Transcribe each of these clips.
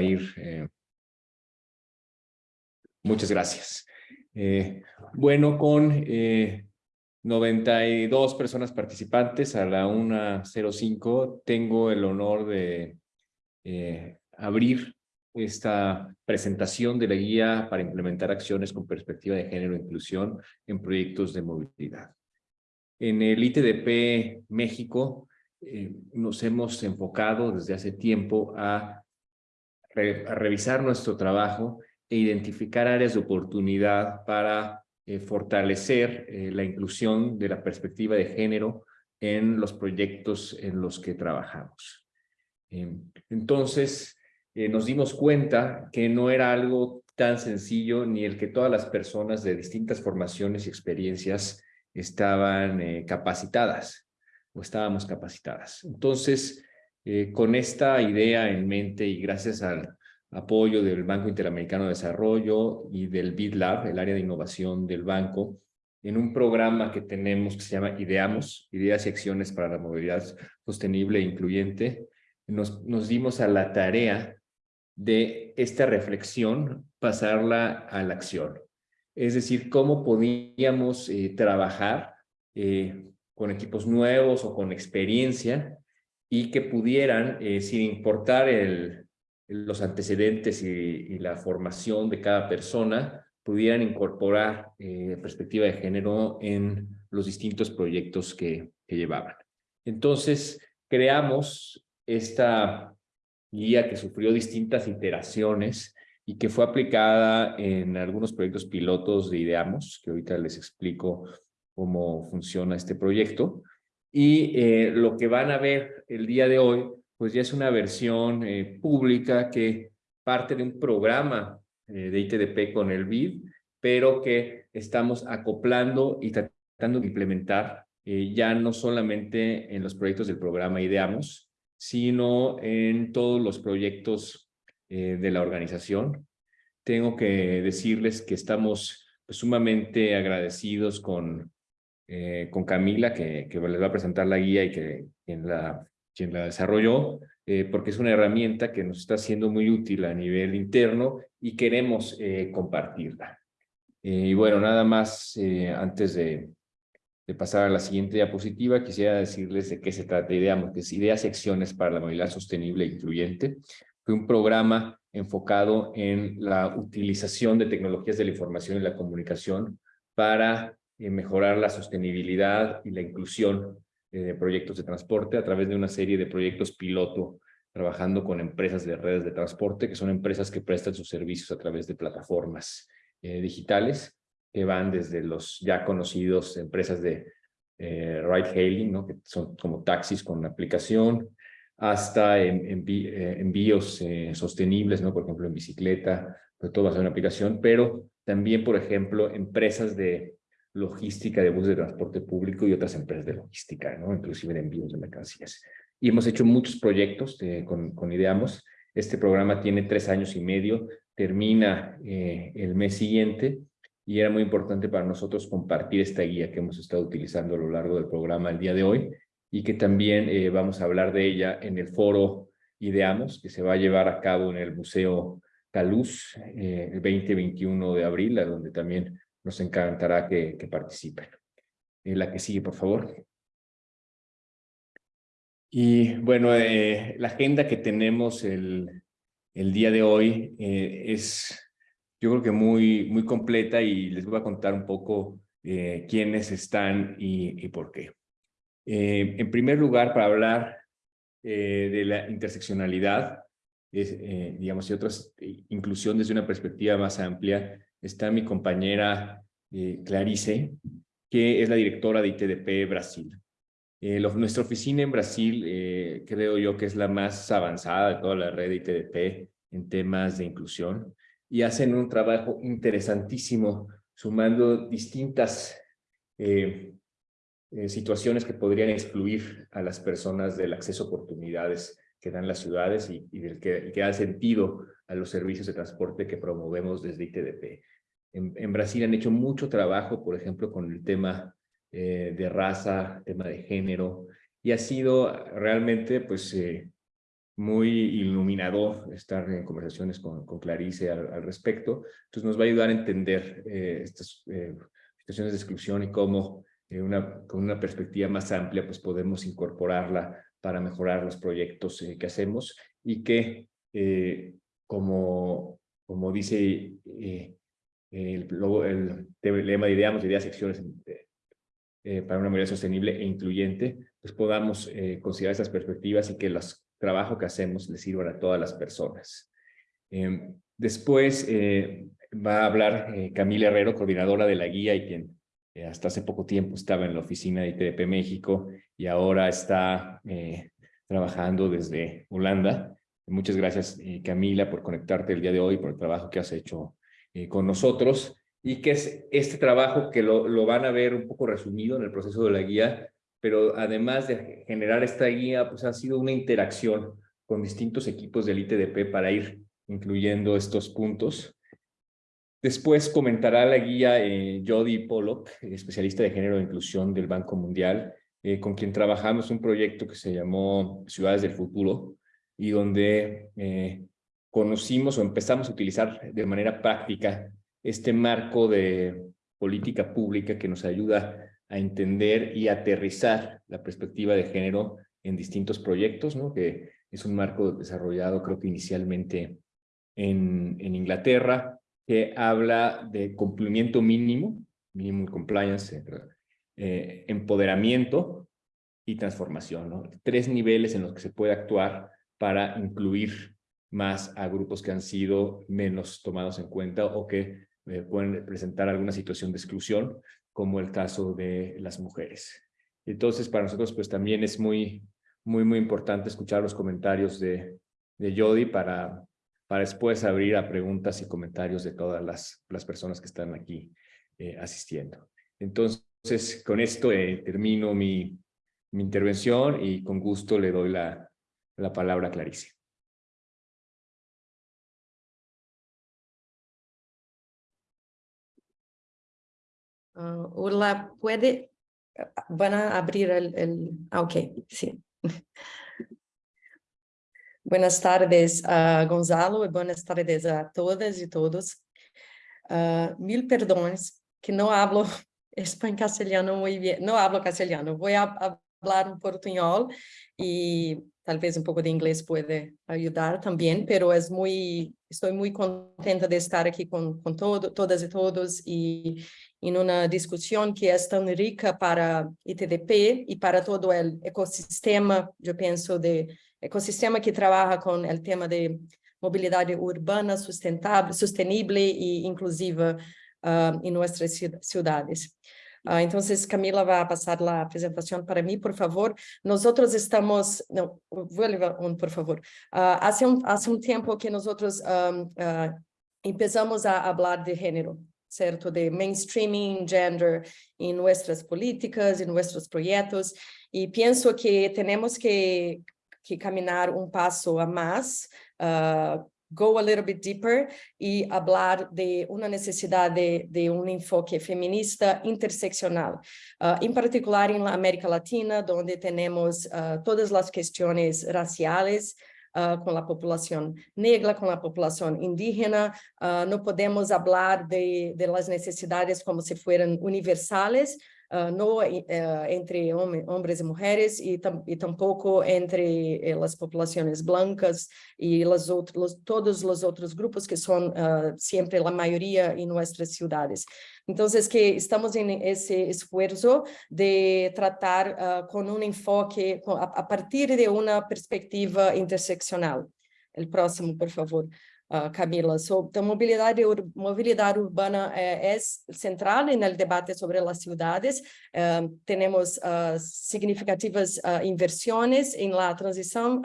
ir. muchas gracias. bueno, con 92 personas participantes a la 1.05, tengo el honor de abrir esta presentación de la guía para implementar acciones con perspectiva de género e inclusión en proyectos de movilidad. En el ITDP México eh, nos hemos enfocado desde hace tiempo a, revisar nuestro trabajo e identificar áreas de oportunidad para eh, fortalecer eh, la inclusión de la perspectiva de género en los proyectos en los que trabajamos. entonces, eh, nos dimos cuenta que no era algo tan sencillo ni el que todas las personas de distintas formaciones y experiencias estaban capacitadas o estábamos capacitadas. Entonces, eh, con esta idea en mente y gracias al apoyo del Banco Interamericano de Desarrollo y del BidLab, el área de innovación del banco, en un programa que tenemos que se llama IDEAMOS, Ideas y Acciones para la Movilidad Sostenible e Incluyente, nos, nos dimos a la tarea de esta reflexión pasarla a la acción. Es decir, cómo podíamos eh, trabajar eh, con equipos nuevos o con experiencia y que pudieran, eh, sin importar los antecedentes y, la formación de cada persona, pudieran incorporar perspectiva de género en los distintos proyectos que, que llevaban. Entonces, creamos esta guía que sufrió distintas iteraciones y que fue aplicada en algunos proyectos pilotos de Ideamos, que ahorita les explico cómo funciona este proyecto. Y eh, lo que van a ver el día de hoy, pues ya es una versión eh, pública que parte de un programa eh, de ITDP con el BID, pero que estamos acoplando y tratando de implementar ya no solamente en los proyectos del programa Ideamos, sino en todos los proyectos de la organización. Tengo que decirles que estamos pues, sumamente agradecidos con, eh, con Camila, que, que, les va a presentar la guía y que quien la, quien la desarrolló, eh, porque es una herramienta que nos está siendo muy útil a nivel interno y queremos compartirla. y bueno, nada más antes de, pasar a la siguiente diapositiva, quisiera decirles de qué se trata. Ideamos que es Ideas y Acciones para la Movilidad Sostenible e Incluyente. Fue un programa enfocado en la utilización de tecnologías de la información y la comunicación para eh, mejorar la sostenibilidad y la inclusión eh, de proyectos de transporte a través de una serie de proyectos piloto trabajando con empresas de redes de transporte, que son empresas que prestan sus servicios a través de plataformas eh, digitales que van desde los ya conocidos empresas de eh, ride hailing, ¿no? que son como taxis con aplicación, hasta eh, envíos eh, sostenibles, ¿no? por ejemplo en bicicleta, pues todo va a ser una aplicación, pero también, por ejemplo, empresas de logística de buses de transporte público y otras empresas de logística, ¿no? inclusive de envíos de mercancías. Y hemos hecho muchos proyectos con, con Ideamos. Este programa tiene tres años y medio, termina el mes siguiente y era muy importante para nosotros compartir esta guía que hemos estado utilizando a lo largo del programa el día de hoy y que también eh, vamos a hablar de ella en el foro Ideamos, que se va a llevar a cabo en el Museo Caluz eh, el 20-21 de abril, a donde también nos encantará que, que participen. Eh, la que sigue, por favor. Y bueno, la agenda que tenemos el, el día de hoy es yo creo que muy, muy completa y les voy a contar un poco eh, quiénes están y, por qué. Eh, en primer lugar, para hablar eh, de la interseccionalidad, digamos, y otras inclusión desde una perspectiva más amplia, está mi compañera Clarice, que es la directora de ITDP Brasil. nuestra oficina en Brasil creo yo que es la más avanzada de toda la red de ITDP en temas de inclusión y hacen un trabajo interesantísimo sumando distintas eh, eh, situaciones que podrían excluir a las personas del acceso a oportunidades que dan las ciudades y, del que, que da sentido a los servicios de transporte que promovemos desde ITDP. En, Brasil han hecho mucho trabajo, por ejemplo, con el tema eh, de raza, tema de género, y ha sido realmente pues muy iluminador estar en conversaciones con, con Clarice al, respecto. Entonces nos va a ayudar a entender eh, estas eh, situaciones de exclusión y cómo eh, una, con una perspectiva más amplia pues podemos incorporarla para mejorar los proyectos que hacemos y que como, como dice el, el, lema de ideas, ideas, secciones para una mayoría sostenible e incluyente, pues podamos considerar estas perspectivas y que las trabajo que hacemos le sirva a todas las personas. Em, después eh, va a hablar eh, Camila Herrero, coordinadora de la guía y quien eh, hasta hace poco tiempo estaba en la oficina de ITDP México y ahora está trabajando desde Holanda. Muchas gracias, Camila, por conectarte el día de hoy, por el trabajo que has hecho con nosotros y que es este trabajo que lo, lo van a ver un poco resumido en el proceso de la guía, pero además de generar esta guía, pues ha sido una interacción con distintos equipos del ITDP para ir incluyendo estos puntos. Después comentará la guía eh, Pollock, especialista de género e inclusión del Banco Mundial, eh, con quien trabajamos un proyecto que se llamó Ciudades del Futuro y donde eh, conocimos o empezamos a utilizar de manera práctica este marco de política pública que nos ayuda a entender y aterrizar la perspectiva de género en distintos proyectos, ¿no? que es un marco desarrollado creo que inicialmente en, en Inglaterra, que habla de cumplimiento mínimo, mínimo compliance, eh, empoderamiento y transformación. Tres niveles en los que se puede actuar para incluir más a grupos que han sido menos tomados en cuenta o que eh, pueden presentar alguna situación de exclusión como el caso de las mujeres. Entonces, para nosotros, pues también es muy, muy, muy importante escuchar los comentarios de, de Jody para, para después abrir a preguntas y comentarios de todas las, las personas que están aquí eh, asistiendo. Entonces, con esto eh, termino mi, mi intervención y con gusto le doy la, la palabra a Clarice. Uh, Urla, ¿puede? Van a abrir el... el... Ah, ok, sí. Buenas tardes, uh, Gonzalo, y buenas tardes a todas y todos. Uh, mil perdones, que no hablo español castellano muy bien, no hablo castellano, voy a hablar un portuñol y tal vez un poco de inglés puede ayudar también, pero es muy, estoy muy contenta de estar aquí con, con todo, todas y todos y, en una discusión que es tan rica para ITDP y para todo el ecosistema, yo pienso, de ecosistema que trabaja con el tema de movilidad urbana sustentable, sostenible e inclusiva uh, en nuestras ciudades. Uh, entonces, Camila va a pasar la presentación para mí, por favor. Nosotros estamos, no, vuelva un, por favor. Uh, hace, un, hace un tiempo que nosotros um, uh, empezamos a hablar de género, certo? De mainstreaming gender em nossas políticas, em nossos projetos, e penso que temos que, que caminhar um passo a mais, uh, go a little bit deeper e falar de uma necessidade de um enfoque feminista interseccional, uh, em particular em América Latina, onde temos uh, todas as questões raciais, uh, com a população negra, com a população indígena, uh, não podemos falar de, de necessidades como se fueran universales, uh, no uh, entre homens e mulheres e, tam, e tampouco entre eh, as populações blancas e las outros, todos os outros grupos que são uh, sempre a maioria em nossas cidades. Então, que estamos em esse esforço de tratar com um enfoque a, a partir de uma perspectiva interseccional. O próximo, por favor uh, Camila. So, então, mobilidade, ur mobilidade urbana é, é central no debate sobre as cidades. Uh, temos uh, significativas inversões em la transição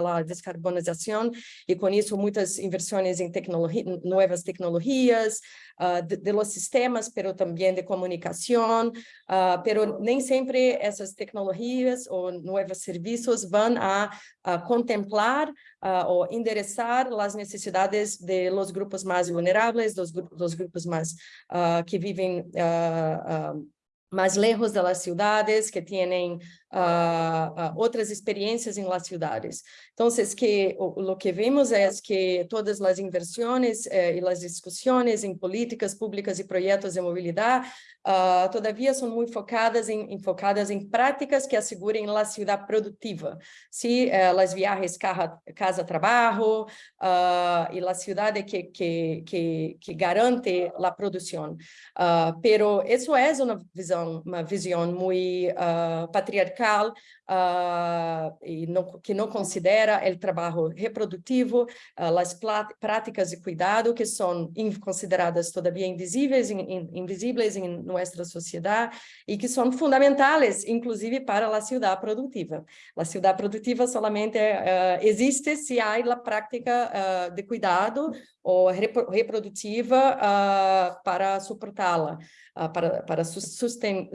la descarbonização e com isso muitas inversões em tecnologia, novas tecnologias, uh, de, de, los sistemas, pero também de comunicação, uh, pero nem sempre essas tecnologias ou novos serviços vão a, a contemplar uh, ou endereçar as necessidades de los grupos mais vulneráveis, dos, dos grupos mais que vivem mais lejos das cidades, que têm uh, uh, outras experiências em las ciudades. Então, que o, o que vemos é que todas as inversões eh, e as discussões em políticas públicas e projetos de mobilidade uh, todavia são muito focadas em, enfocadas em práticas que assegurem a cidade produtiva. Se uh, as viagens casa-trabalho uh, e a cidade que, que, que, que garante a produção. Uh, pero isso é uma visão, uma visão muito uh, patriarcal e não, que não considera o trabalho reprodutivo, as práticas de cuidado que são consideradas todavia invisíveis, in, in, invisíveis em nossa sociedade e que são fundamentais, inclusive para a cidade produtiva. A cidade produtiva solamente uh, existe se há a prática de cuidado ou reprodutiva para suportá-la, para, para sustain,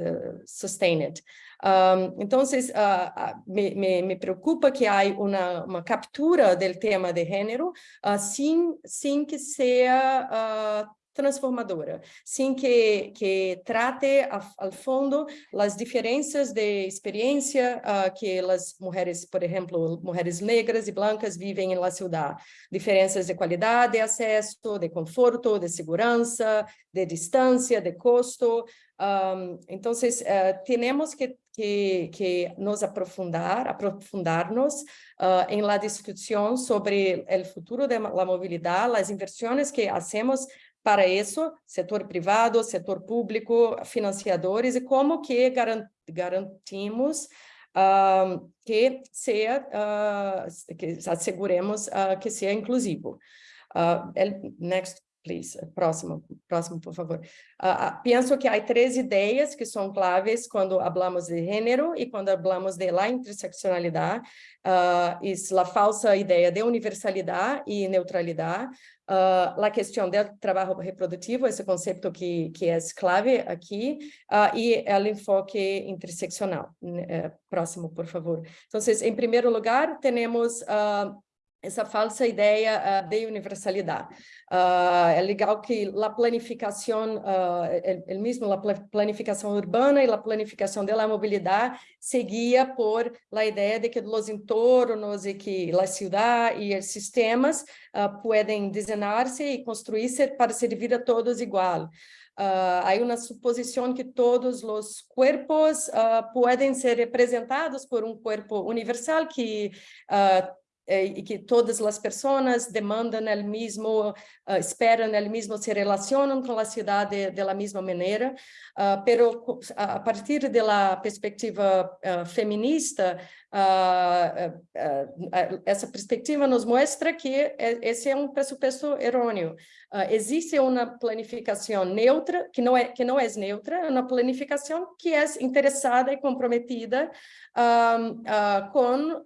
sustain it. Um, então, uh, me, me, me, preocupa que há uma, uma captura do tema de gênero uh, sem, sem que seja uh, transformadora, sem que, que trate ao fundo as diferenças de experiência uh, que as mulheres, por exemplo, mulheres negras e brancas vivem na cidade. Diferenças de qualidade de acesso, de conforto, de segurança, de distância, de custo. Um, então, uh, temos que, que, que nos aprofundar, aprofundarnos uh, em la discussão sobre o futuro da mobilidade, as inversões que hacemos para isso, setor privado, setor público, financiadores, e como que garantimos uh, que, seja, uh, que asseguremos uh, que seja inclusivo. next please. Próximo, próximo, por favor. Uh, penso que há três ideias que são claves quando falamos de gênero e quando falamos de la interseccionalidade. Uh, é a falsa ideia de universalidade e neutralidade. Uh, a questão do trabalho reprodutivo, esse conceito que, que é clave aqui, uh, e o enfoque interseccional. Uh, próximo, por favor. Então, em primeiro lugar, temos uh, essa falsa ideia uh, de universalidade. Uh, é legal que a planificação, uh, el mesmo a planificação urbana e a planificação da mobilidade seguia por a ideia de que os entornos e que a cidade e os sistemas uh, podem desenhar-se e construir-se para servir a todos igual. Uh, há uma suposição que todos os corpos uh, podem ser representados por um corpo universal que uh, eh, e que todas as pessoas demandam o mesmo, uh, esperam o mesmo, se relacionam com a cidade da mesma maneira, uh, a partir da perspectiva uh, feminista, essa perspectiva nos mostra que esse é um pressuposto errôneo. existe uma planificação neutra, que não é que não é neutra, é uma planificação que é interessada e comprometida com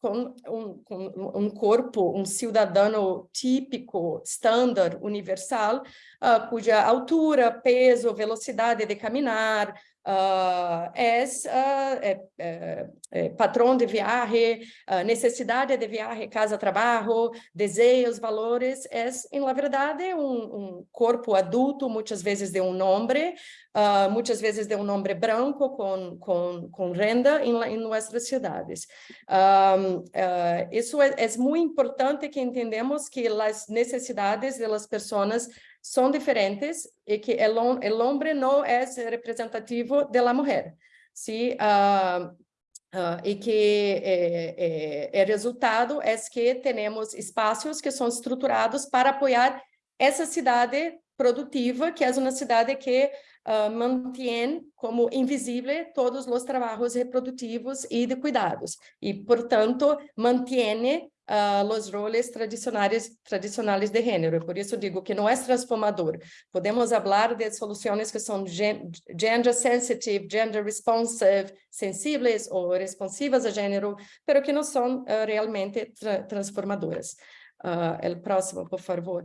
com um, com um corpo, um cidadão típico, estándar, universal, uh, cuja altura, peso, velocidade de caminhar, uh, é, uh, é, é, é, padrão de viagem, uh, necessidade de viagem, casa-trabalho, desejos, valores, é, em verdade, um, um, corpo adulto, muitas vezes de um homem, uh, muitas vezes de um homem branco com, com, com renda em, em nossas cidades. Uh, isso é, é muito importante que entendemos que as necessidades das pessoas são diferentes e que o homem não é representativo da mulher. Se, uh, uh, e que o resultado é que temos espaços que são estruturados para apoiar essa cidade produtiva, que é uma cidade que uh, mantém como invisível todos os trabalhos reprodutivos e de cuidados, e, portanto, mantém uh, os roles tradicionais, tradicionais de gênero. Por isso digo que não é transformador. Podemos falar de soluções que são gender sensitive, gender responsive, sensíveis ou responsivas a gênero, mas que não são uh, realmente tra transformadoras. Uh, el próximo, por favor.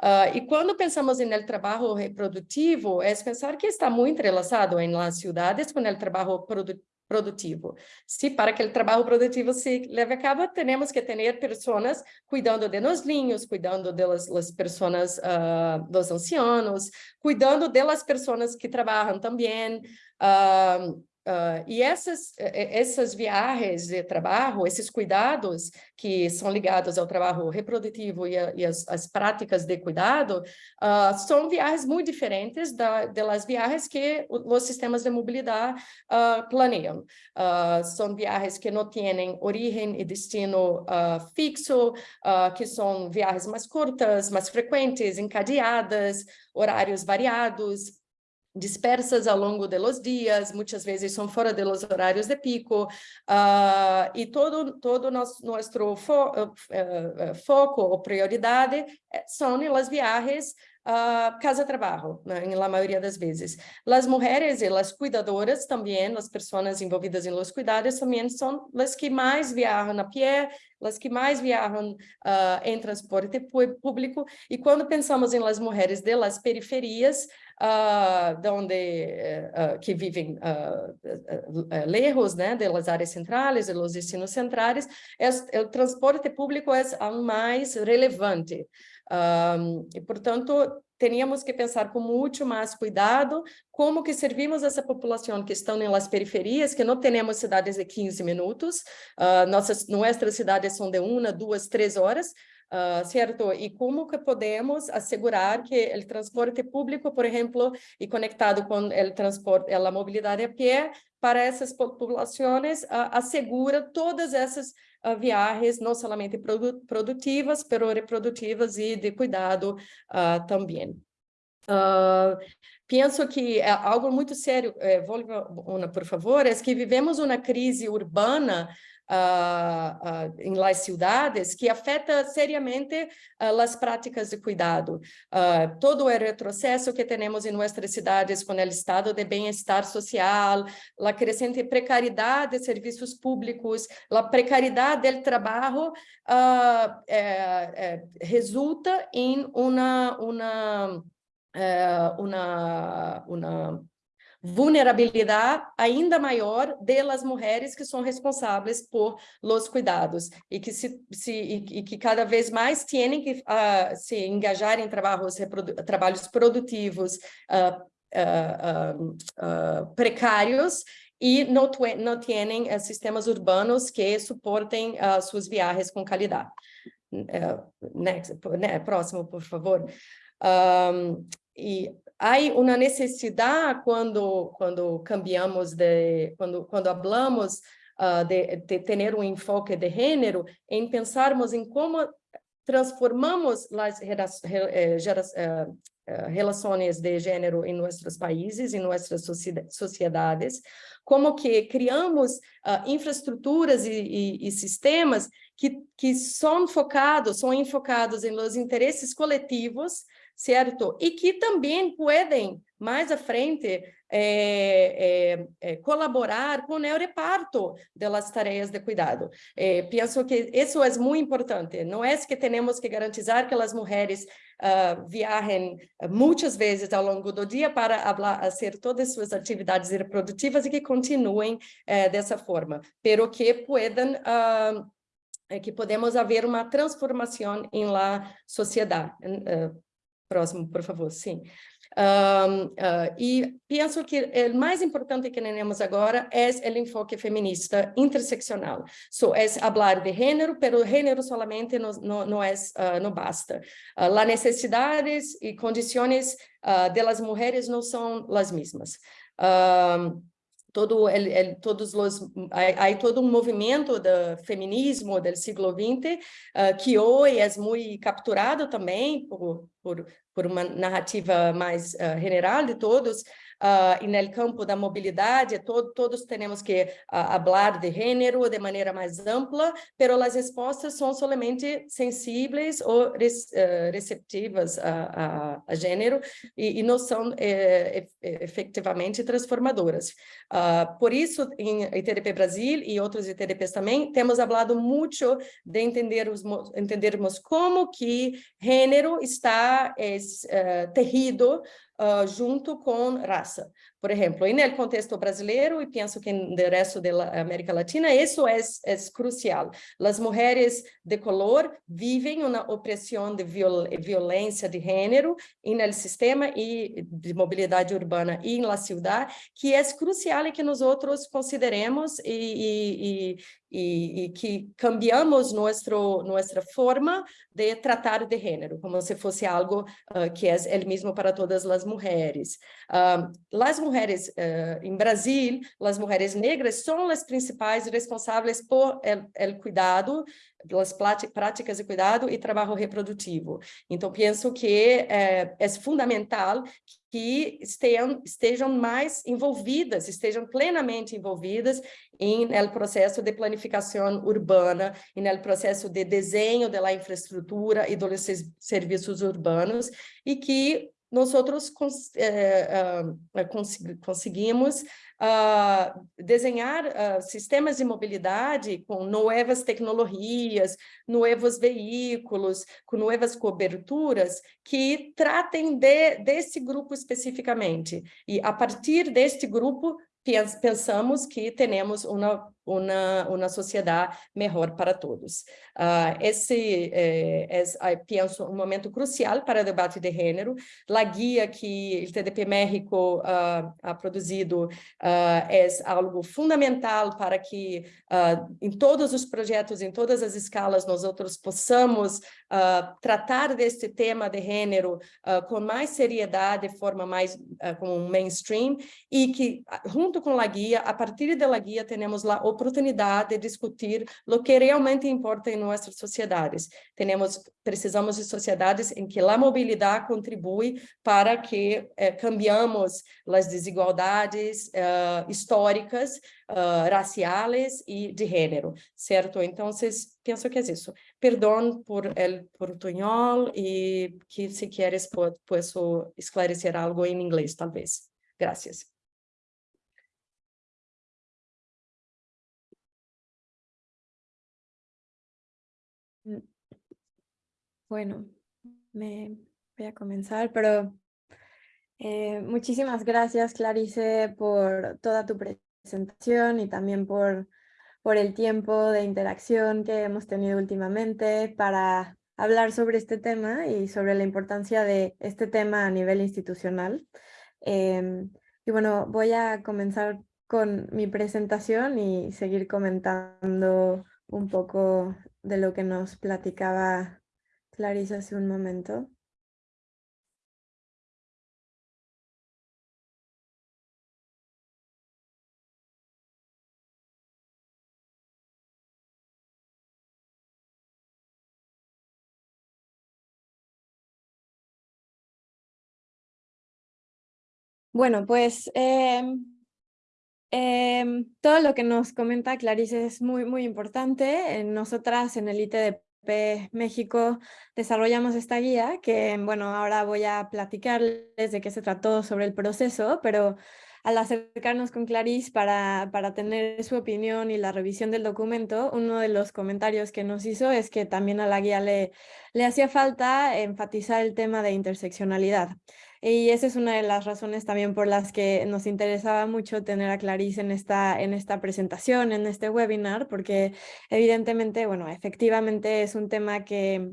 Uh, e quando pensamos no trabalho reprodutivo, é pensar que está muito relacionado em las cidades com o trabalho produtivo produtivo. Se para que o trabalho produtivo se leve a cabo, temos que ter pessoas cuidando de nós linhos, cuidando das pessoas, uh, dos ancianos, cuidando das pessoas que trabalham também, uh, Uh, e essas, essas viagens de trabalho, esses cuidados que são ligados ao trabalho reprodutivo e, a, e as, as, práticas de cuidado, uh, são viagens muito diferentes da, das viagens que os sistemas de mobilidade uh, planeiam. são viagens que não têm origem e destino fixo, que são viagens mais curtas, mais frequentes, encadeadas, horários variados, dispersas ao longo de los dias, muitas vezes são fora de los horários de pico, uh, e todo, todo nosso, nosso fo, uh, foco ou prioridade são as viagens uh, casa-trabalho, né, na maioria das vezes. As mulheres e as cuidadoras também, as pessoas envolvidas em los cuidados também são as que mais viajam a pé, as que mais viajam uh, em transporte público, e quando pensamos em las mulheres de las periferias, uh, donde, uh, que vivem uh, lejos né, de las áreas centrais, de los destinos centrais, o transporte público é o mais relevante. Um, e, portanto, teríamos que pensar com muito mais cuidado como que servimos essa população que estão nas periferias, que não temos cidades de 15 minutos, uh, nossas, nossas cidades são de uma, duas, três horas, uh, certo? E como que podemos assegurar que o transporte público, por exemplo, e conectado com o transporte, a mobilidade a pé, para essas populações, uh, assegura todas essas uh, viagens, não somente produ produtivas, mas reprodutivas e de cuidado também. Penso que é algo muito sério, eh, por favor, é que vivemos uma crise urbana uh, uh, em las cidades que afeta seriamente uh, as práticas de cuidado. todo o retrocesso que temos em nossas cidades com o estado de bem-estar social, a crescente precariedade de serviços públicos, a precariedade do trabalho é, é, resulta em uma, uma, uma, uma vulnerabilidade ainda maior delas mulheres que são responsáveis por los cuidados e que se, se e, e que cada vez mais têm que uh, se engajar em trabalhos trabalhos produtivos uh, uh, precários e não, não têm uh, sistemas urbanos que suportem suas viagens com qualidade. Uh, next, né, próximo, por favor. Um, e há uma necessidade quando quando cambiamos de quando quando falamos uh, de, de ter um enfoque de gênero em pensarmos em como transformamos as eh, eh, eh, relações de gênero em nossos países, em nossas sociedades, como que criamos uh, infraestruturas e, e, e, sistemas que, que são focados, são enfocados em los interesses coletivos, certo? E que também podem, mais à frente, é, é, é, colaborar com o reparto das tarefas de cuidado. penso que isso é muito importante. Não é que temos que garantizar que as mulheres uh, viajem muitas vezes ao longo do dia para fazer todas as suas atividades reprodutivas e que continuem uh, dessa forma, pero que puedan uh, que podemos haver uma transformação em la sociedade. Próximo, por favor, sim. Um, uh, e penso que o mais importante que temos agora é o enfoque feminista interseccional. So, é falar de gênero, mas gênero solamente não, não, não, é, uh, não basta. Uh, as necessidades e condições uh, das mulheres não são as mesmas. Todo el, el, todos os há, todo um movimento do feminismo do século XX uh, que hoje é muito capturado também por, por, por uma narrativa mais uh, general de todos, uh, e no campo da mobilidade, todo, todos temos que uh, falar de gênero de maneira mais ampla, pero as respostas são somente sensíveis ou uh, receptivas a, a, a gênero e, e, não são eh, efetivamente transformadoras. Uh, por isso, em ITDP Brasil e outros ITDPs também, temos falado muito de entendermos, entendermos como que gênero está é, uh, terrido uh, junto com raça. Por exemplo, no contexto brasileiro, e penso que no resto da América Latina, isso é, é crucial. As mulheres de color vivem uma opressão de viol violência de gênero no sistema e de mobilidade urbana e na cidade, que é crucial e que nós outros consideremos e, e, e, e que cambiamos nosso, nossa forma de tratar de gênero, como se fosse algo uh, que é o mesmo para todas as mulheres. Uh, as mulheres uh, em Brasil, as mulheres negras são as principais responsáveis por o cuidado, pelas práticas de cuidado e trabalho reprodutivo. Então, penso que é, é fundamental que estejam, estejam mais envolvidas, estejam plenamente envolvidas em el processo de planificação urbana, em el processo de desenho da infraestrutura e dos serviços urbanos, e que nós outros cons eh, uh, cons conseguimos uh, desenhar uh, sistemas de mobilidade com novas tecnologias, novos veículos, com novas coberturas que tratem de, desse grupo especificamente. E a partir deste grupo, pensamos que temos uma uma, uma sociedade melhor para todos. Uh, esse é, é, penso, um momento crucial para o debate de gênero. A guia que o TDP México uh, ha produzido uh, é algo fundamental para que em todos os projetos, em todas as escalas, nós outros possamos tratar deste tema de gênero com mais seriedade, de forma mais como mainstream, e que, junto com a guia, a partir da guia, temos lá oportunidade de discutir o que realmente importa em nossas sociedades. Temos, precisamos de sociedades em que a mobilidade contribui para que eh, cambiamos as desigualdades eh, históricas, uh, raciais e de gênero, certo? Então, penso que é isso. Perdão por el portunhol e que se queres posso esclarecer algo em inglês, talvez. Gracias. Bueno, me voy a comenzar, pero eh, muchísimas gracias, Clarice, por toda tu presentación y también por, por el tiempo de interacción que hemos tenido últimamente para hablar sobre este tema y sobre la importancia de este tema a nivel institucional. Em, y bueno, voy a comenzar con mi presentación y seguir comentando un poco de lo que nos platicaba Clarisa hace un momento. Bueno, pues em, em, todo lo que nos comenta Clarice es muy, muy importante. Nosotras en el ITDP México desarrollamos esta guía que, bueno, ahora voy a platicarles de qué se trató sobre el proceso, pero al acercarnos con Clarice para, para tener su opinión y la revisión del documento, uno de los comentarios que nos hizo es que también a la guía le, le hacía falta enfatizar el tema de interseccionalidad. Y esa es una de las razones también por las que nos interesaba mucho tener a Clarice en esta, en esta presentación, en este webinar, porque evidentemente, bueno, efectivamente es un tema que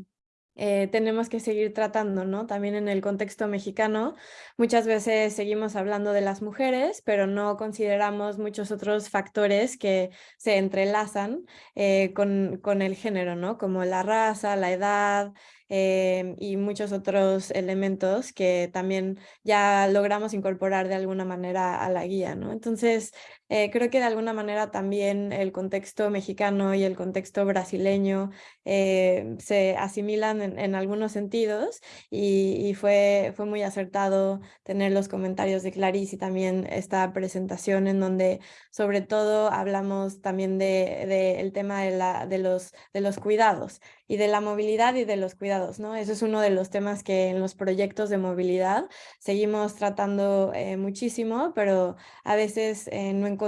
eh, tenemos que seguir tratando, ¿no? También en el contexto mexicano, muchas veces seguimos hablando de las mujeres, pero no consideramos muchos otros factores que se entrelazan eh, con, con el género, ¿no? Como la raza, la edad, Em, y muchos otros elementos que también ya logramos incorporar de alguna manera a la guía. ¿no? Entonces, eh, creo que de alguna manera también el contexto mexicano y el contexto brasileño eh, se asimilan en, algunos sentidos y, fue, fue muy acertado tener los comentarios de Clarice y también esta presentación en donde sobre todo hablamos también del de, el tema de, la, de, los, de los cuidados y de la movilidad y de los cuidados, ¿no? Eso es uno de los temas que en los proyectos de movilidad seguimos tratando eh, muchísimo, pero a veces eh, no encontramos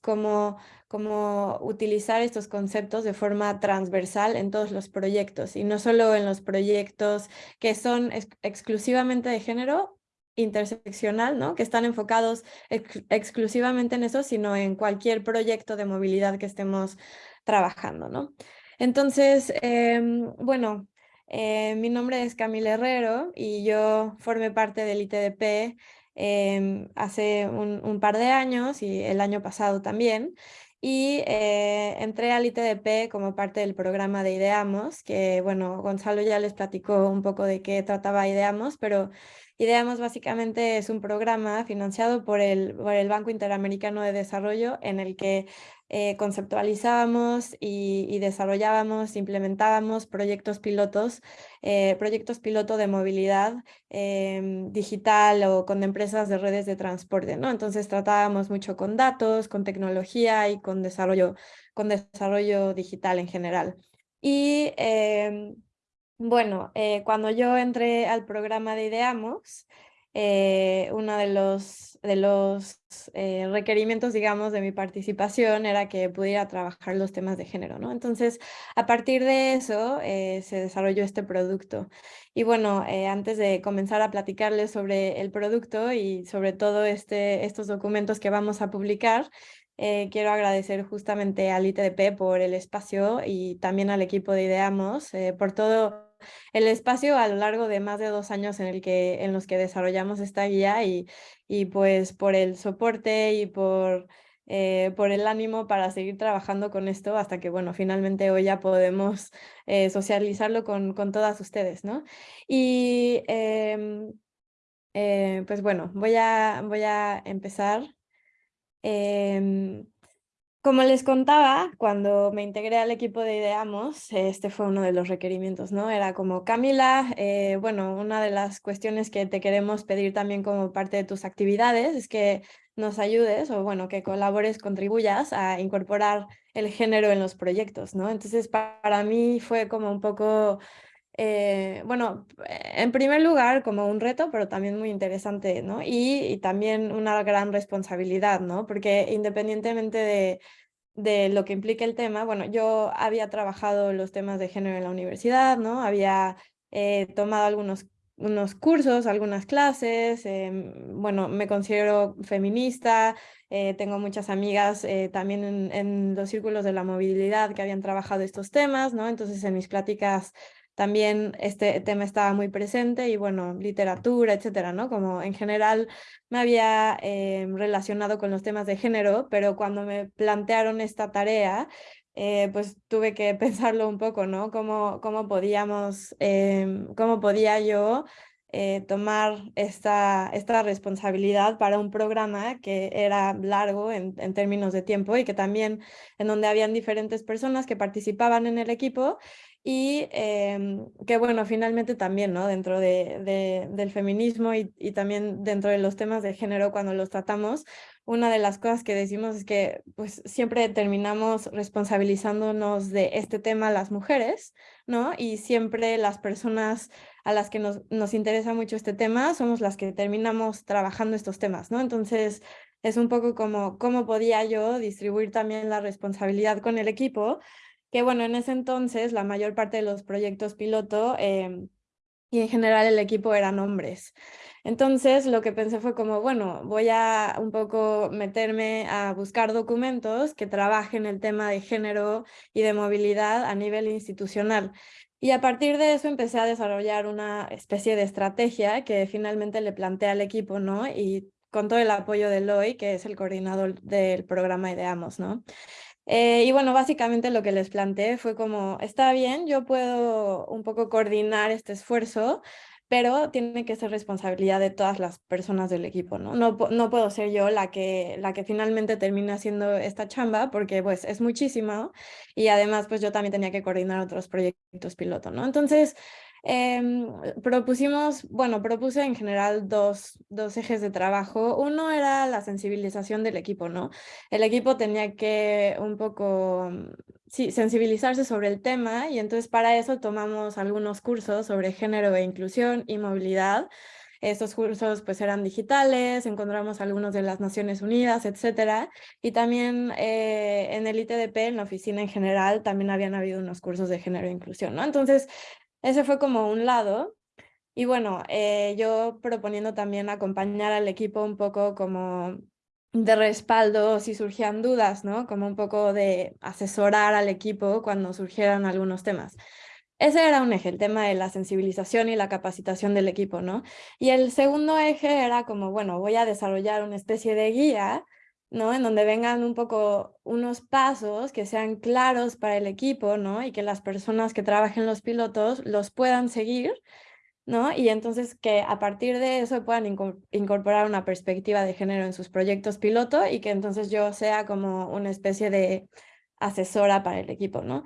cómo, cómo utilizar estos conceptos de forma transversal en todos los proyectos y no solo en los proyectos que son exclusivamente de género interseccional, ¿no? Que están enfocados exclusivamente en eso, sino en cualquier proyecto de movilidad que estemos trabajando, ¿no? Entonces, em, bueno, eh, mi nombre es Camila Herrero y yo formé parte del ITDP em, hace un, par de años y el año pasado también. Y eh, entré al ITDP como parte del programa de Ideamos, que bueno, Gonzalo ya les platicó un poco de qué trataba Ideamos, pero Ideamos básicamente es un programa financiado por el, por el Banco Interamericano de Desarrollo en el que eh, conceptualizábamos y, desarrollábamos, implementábamos proyectos pilotos, eh, proyectos piloto de movilidad em, digital o con empresas de redes de transporte, ¿no? Entonces tratábamos mucho con datos, con tecnología y con desarrollo, con desarrollo digital en general. Y em, bueno, eh, cuando yo entré al programa de Ideamos, eh, uno de los, eh, requerimientos, digamos, de mi participación era que pudiera trabajar los temas de género, ¿no? Entonces, a partir de eso, se desarrolló este producto. Y bueno, antes de comenzar a platicarles sobre el producto y sobre todo este, estos documentos que vamos a publicar, quiero agradecer justamente al ITDP por el espacio y también al equipo de Ideamos por todo el espacio a lo largo de más de dos años en, el que, en los que desarrollamos esta guía y, y pues por el soporte y por, eh, por el ánimo para seguir trabajando con esto hasta que, bueno, finalmente hoy ya podemos eh, socializarlo con, con todas ustedes, ¿no? Y em, eh, pues bueno, voy a, voy a empezar. Em, como les contaba, cuando me integré al equipo de Ideamos, este fue uno de los requerimientos, ¿no? Era como, Camila, eh, bueno, una de las cuestiones que te queremos pedir también como parte de tus actividades es que nos ayudes o, bueno, que colabores, contribuyas a incorporar el género en los proyectos, ¿no? Entonces, para mí fue como un poco... Eh, bueno, en primer lugar como un reto, pero también muy interesante, ¿no? Y, también una gran responsabilidad, ¿no? Porque independientemente de, lo que implica el tema, bueno, yo había trabajado los temas de género en la universidad, ¿no? Había eh, tomado algunos unos cursos, algunas clases, em, bueno, me considero feminista, eh, tengo muchas amigas también en, los círculos de la movilidad que habían trabajado estos temas, ¿no? Entonces en mis pláticas también este tema estaba muy presente y bueno, literatura, etcétera, ¿no? Como en general me había eh, relacionado con los temas de género, pero cuando me plantearon esta tarea, eh, pues tuve que pensarlo un poco, ¿no? Cómo, cómo podíamos, eh, cómo podía yo tomar esta, esta responsabilidad para un programa que era largo en, términos de tiempo y que también en donde habían diferentes personas que participaban en el equipo y em, que bueno, finalmente también, ¿no? Dentro de, del feminismo y, y, también dentro de los temas de género cuando los tratamos, una de las cosas que decimos es que pues siempre terminamos responsabilizándonos de este tema las mujeres, ¿no? Y siempre las personas a las que nos, nos interesa mucho este tema somos las que terminamos trabajando estos temas, ¿no? Entonces, es un poco como cómo podía yo distribuir también la responsabilidad con el equipo que bueno, en ese entonces la mayor parte de los proyectos piloto em, y en general el equipo eran hombres. Entonces lo que pensé fue como, bueno, voy a un poco meterme a buscar documentos que trabajen el tema de género y de movilidad a nivel institucional. Y a partir de eso empecé a desarrollar una especie de estrategia que finalmente le planteé al equipo, ¿no? Y con todo el apoyo de Loy, que es el coordinador del programa Ideamos, ¿no? Eh, y bueno, básicamente lo que les planteé fue como, está bien, yo puedo un poco coordinar este esfuerzo, pero tiene que ser responsabilidad de todas las personas del equipo, ¿no? No, no puedo ser yo la que, la que finalmente termine haciendo esta chamba, porque pues es muchísimo, y además pues yo también tenía que coordinar otros proyectos piloto, ¿no? Entonces, Em, propusimos, bueno, propuse en general dos, dos ejes de trabajo. Uno era la sensibilización del equipo, ¿no? El equipo tenía que un poco, mm, sí, sensibilizarse sobre el tema y entonces para eso tomamos algunos cursos sobre género e inclusión y movilidad. Estos cursos pues eran digitales, encontramos algunos de las Naciones Unidas, etcétera. Y también eh, en el ITDP, en la oficina en general, también habían habido unos cursos de género e inclusión, ¿no? Entonces, ese fue como un lado. Y bueno, eh, yo proponiendo también acompañar al equipo un poco como de respaldo si surgían dudas, ¿no? Como un poco de asesorar al equipo cuando surgieran algunos temas. Ese era un eje, el tema de la sensibilización y la capacitación del equipo, ¿no? Y el segundo eje era como, bueno, voy a desarrollar una especie de guía, ¿no? En donde vengan un poco unos pasos que sean claros para el equipo, ¿no? Y que las personas que trabajen los pilotos los puedan seguir, ¿no? Y entonces que a partir de eso puedan incorporar una perspectiva de género en sus proyectos piloto y que entonces yo sea como una especie de asesora para el equipo, ¿no?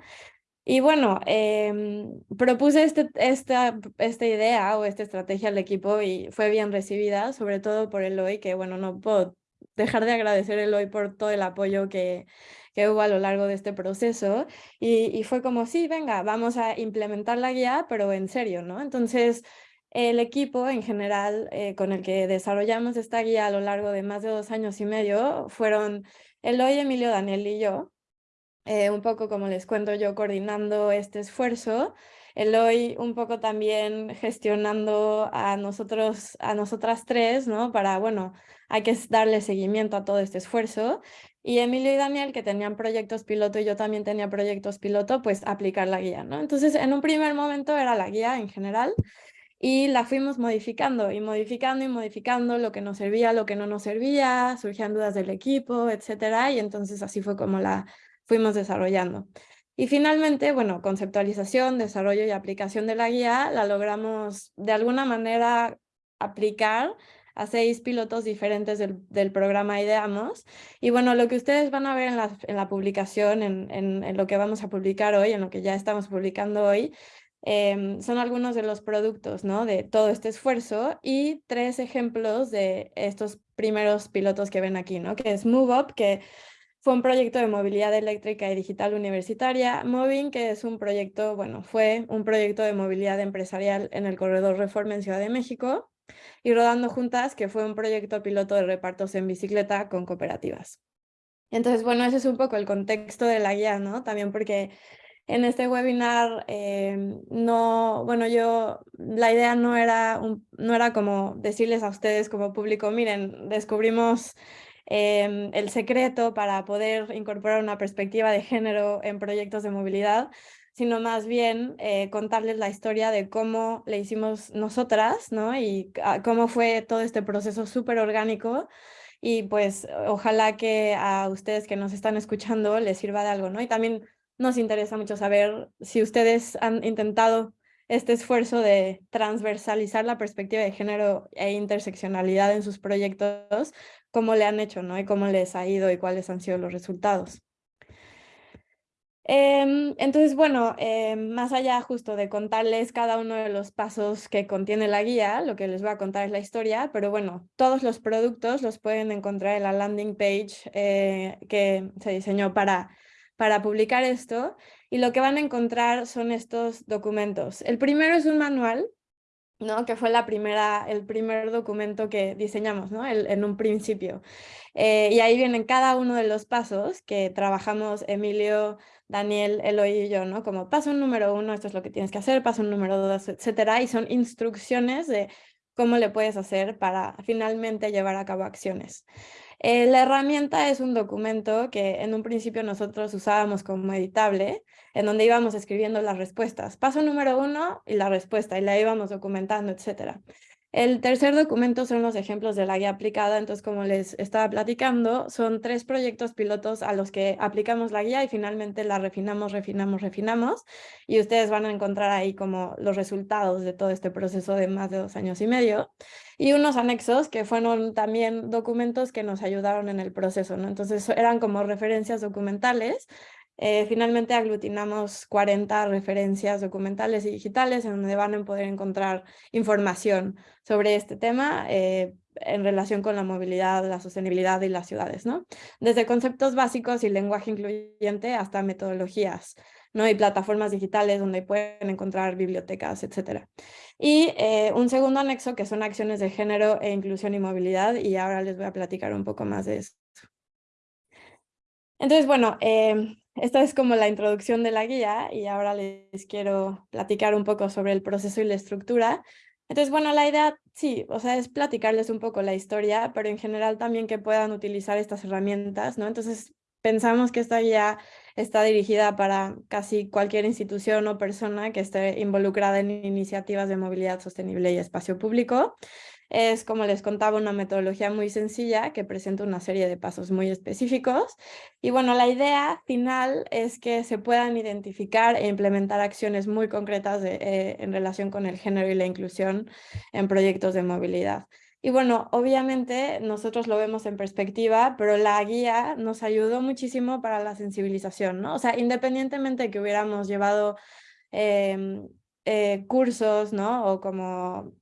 Y bueno, em, propuse este, esta, esta idea o esta estrategia al equipo y fue bien recibida, sobre todo por Eloy, que bueno, no puedo dejar de agradecer a Eloy por todo el apoyo que, que hubo a lo largo de este proceso. Y, y fue como, sí, venga, vamos a implementar la guía, pero en serio, ¿no? Entonces, el equipo en general eh, con el que desarrollamos esta guía a lo largo de más de dos años y medio fueron Eloy, Emilio, Daniel y yo. Eh, un poco como les cuento yo coordinando este esfuerzo, Eloy un poco también gestionando a nosotros, a nosotras tres, ¿no? Para, bueno, hay que darle seguimiento a todo este esfuerzo. Y Emilio y Daniel, que tenían proyectos piloto y yo también tenía proyectos piloto, pues aplicar la guía, ¿no? Entonces, en un primer momento era la guía en general y la fuimos modificando y modificando y modificando lo que nos servía, lo que no nos servía, surgían dudas del equipo, etcétera, y entonces así fue como la fuimos desarrollando. Y finalmente, bueno, conceptualización, desarrollo y aplicación de la guía la logramos de alguna manera aplicar a seis pilotos diferentes del, programa Ideamos. Y bueno, lo que ustedes van a ver en la, publicación, en, lo que vamos a publicar hoy, en lo que ya estamos publicando hoy, eh, son algunos de los productos ¿no? de todo este esfuerzo y tres ejemplos de estos primeros pilotos que ven aquí, ¿no? que es MoveUp, que fue un proyecto de movilidad eléctrica y digital universitaria. Moving, que es un proyecto, bueno, fue un proyecto de movilidad empresarial en el corredor Reforma en Ciudad de México. Y Rodando Juntas, que fue un proyecto piloto de repartos en bicicleta con cooperativas. Entonces, bueno, ese es un poco el contexto de la guía, ¿no? También porque en este webinar, eh, no, bueno, yo, la idea no era, no era como decirles a ustedes como público, miren, descubrimos Em, el secreto para poder incorporar una perspectiva de género en proyectos de movilidad, sino más bien eh, contarles la historia de cómo le hicimos nosotras, ¿no? Y cómo fue todo este proceso súper orgánico y pues ojalá que a ustedes que nos están escuchando les sirva de algo, ¿no? Y también nos interesa mucho saber si ustedes han intentado este esfuerzo de transversalizar la perspectiva de género e interseccionalidad en sus proyectos, cómo le han hecho, ¿no? Y cómo les ha ido y cuáles han sido los resultados. Em, entonces, bueno, em, más allá justo de contarles cada uno de los pasos que contiene la guía, lo que les voy a contar es la historia, pero bueno, todos los productos los pueden encontrar en la landing page eh, que se diseñó para, para publicar esto y lo que van a encontrar son estos documentos. El primero es un manual ¿no? que fue la primera, el primer documento que diseñamos ¿no? en un principio. Eh, y ahí vienen cada uno de los pasos que trabajamos Emilio, Daniel, Eloy y yo, ¿no? Como paso número uno, esto es lo que tienes que hacer, paso número dos, etcétera, y son instrucciones de cómo le puedes hacer para finalmente llevar a cabo acciones. Eh, la herramienta es un documento que en un principio nosotros usábamos como editable, en donde íbamos escribiendo las respuestas. Paso número uno y la respuesta, y la íbamos documentando, etcétera. El tercer documento son los ejemplos de la guía aplicada, entonces como les estaba platicando, son tres proyectos pilotos a los que aplicamos la guía y finalmente la refinamos, refinamos, refinamos y ustedes van a encontrar ahí como los resultados de todo este proceso de más de dos años y medio y unos anexos que fueron también documentos que nos ayudaron en el proceso, ¿no? Entonces eran como referencias documentales eh, finalmente aglutinamos 40 referencias documentales y digitales en donde van a poder encontrar información sobre este tema eh, en relación con la movilidad, la sostenibilidad y las ciudades, ¿no? Desde conceptos básicos y lenguaje incluyente hasta metodologías, ¿no? Y plataformas digitales donde pueden encontrar bibliotecas, etc. Y eh, un segundo anexo que son acciones de género e inclusión y movilidad y ahora les voy a platicar un poco más de eso. Entonces, bueno, eh, esta es como la introducción de la guía y ahora les quiero platicar un poco sobre el proceso y la estructura. Entonces, bueno, la idea, sí, o sea, es platicarles un poco la historia, pero en general también que puedan utilizar estas herramientas, ¿no? Entonces, pensamos que esta guía está dirigida para casi cualquier institución o persona que esté involucrada en iniciativas de movilidad sostenible y espacio público. Es, como les contaba, una metodología muy sencilla que presenta una serie de pasos muy específicos. Y bueno, la idea final es que se puedan identificar e implementar acciones muy concretas eh, en relación con el género y la inclusión en proyectos de movilidad. Y bueno, obviamente nosotros lo vemos en perspectiva, pero la guía nos ayudó muchísimo para la sensibilización, ¿no? O sea, independientemente de que hubiéramos llevado em, eh, cursos, ¿no? O como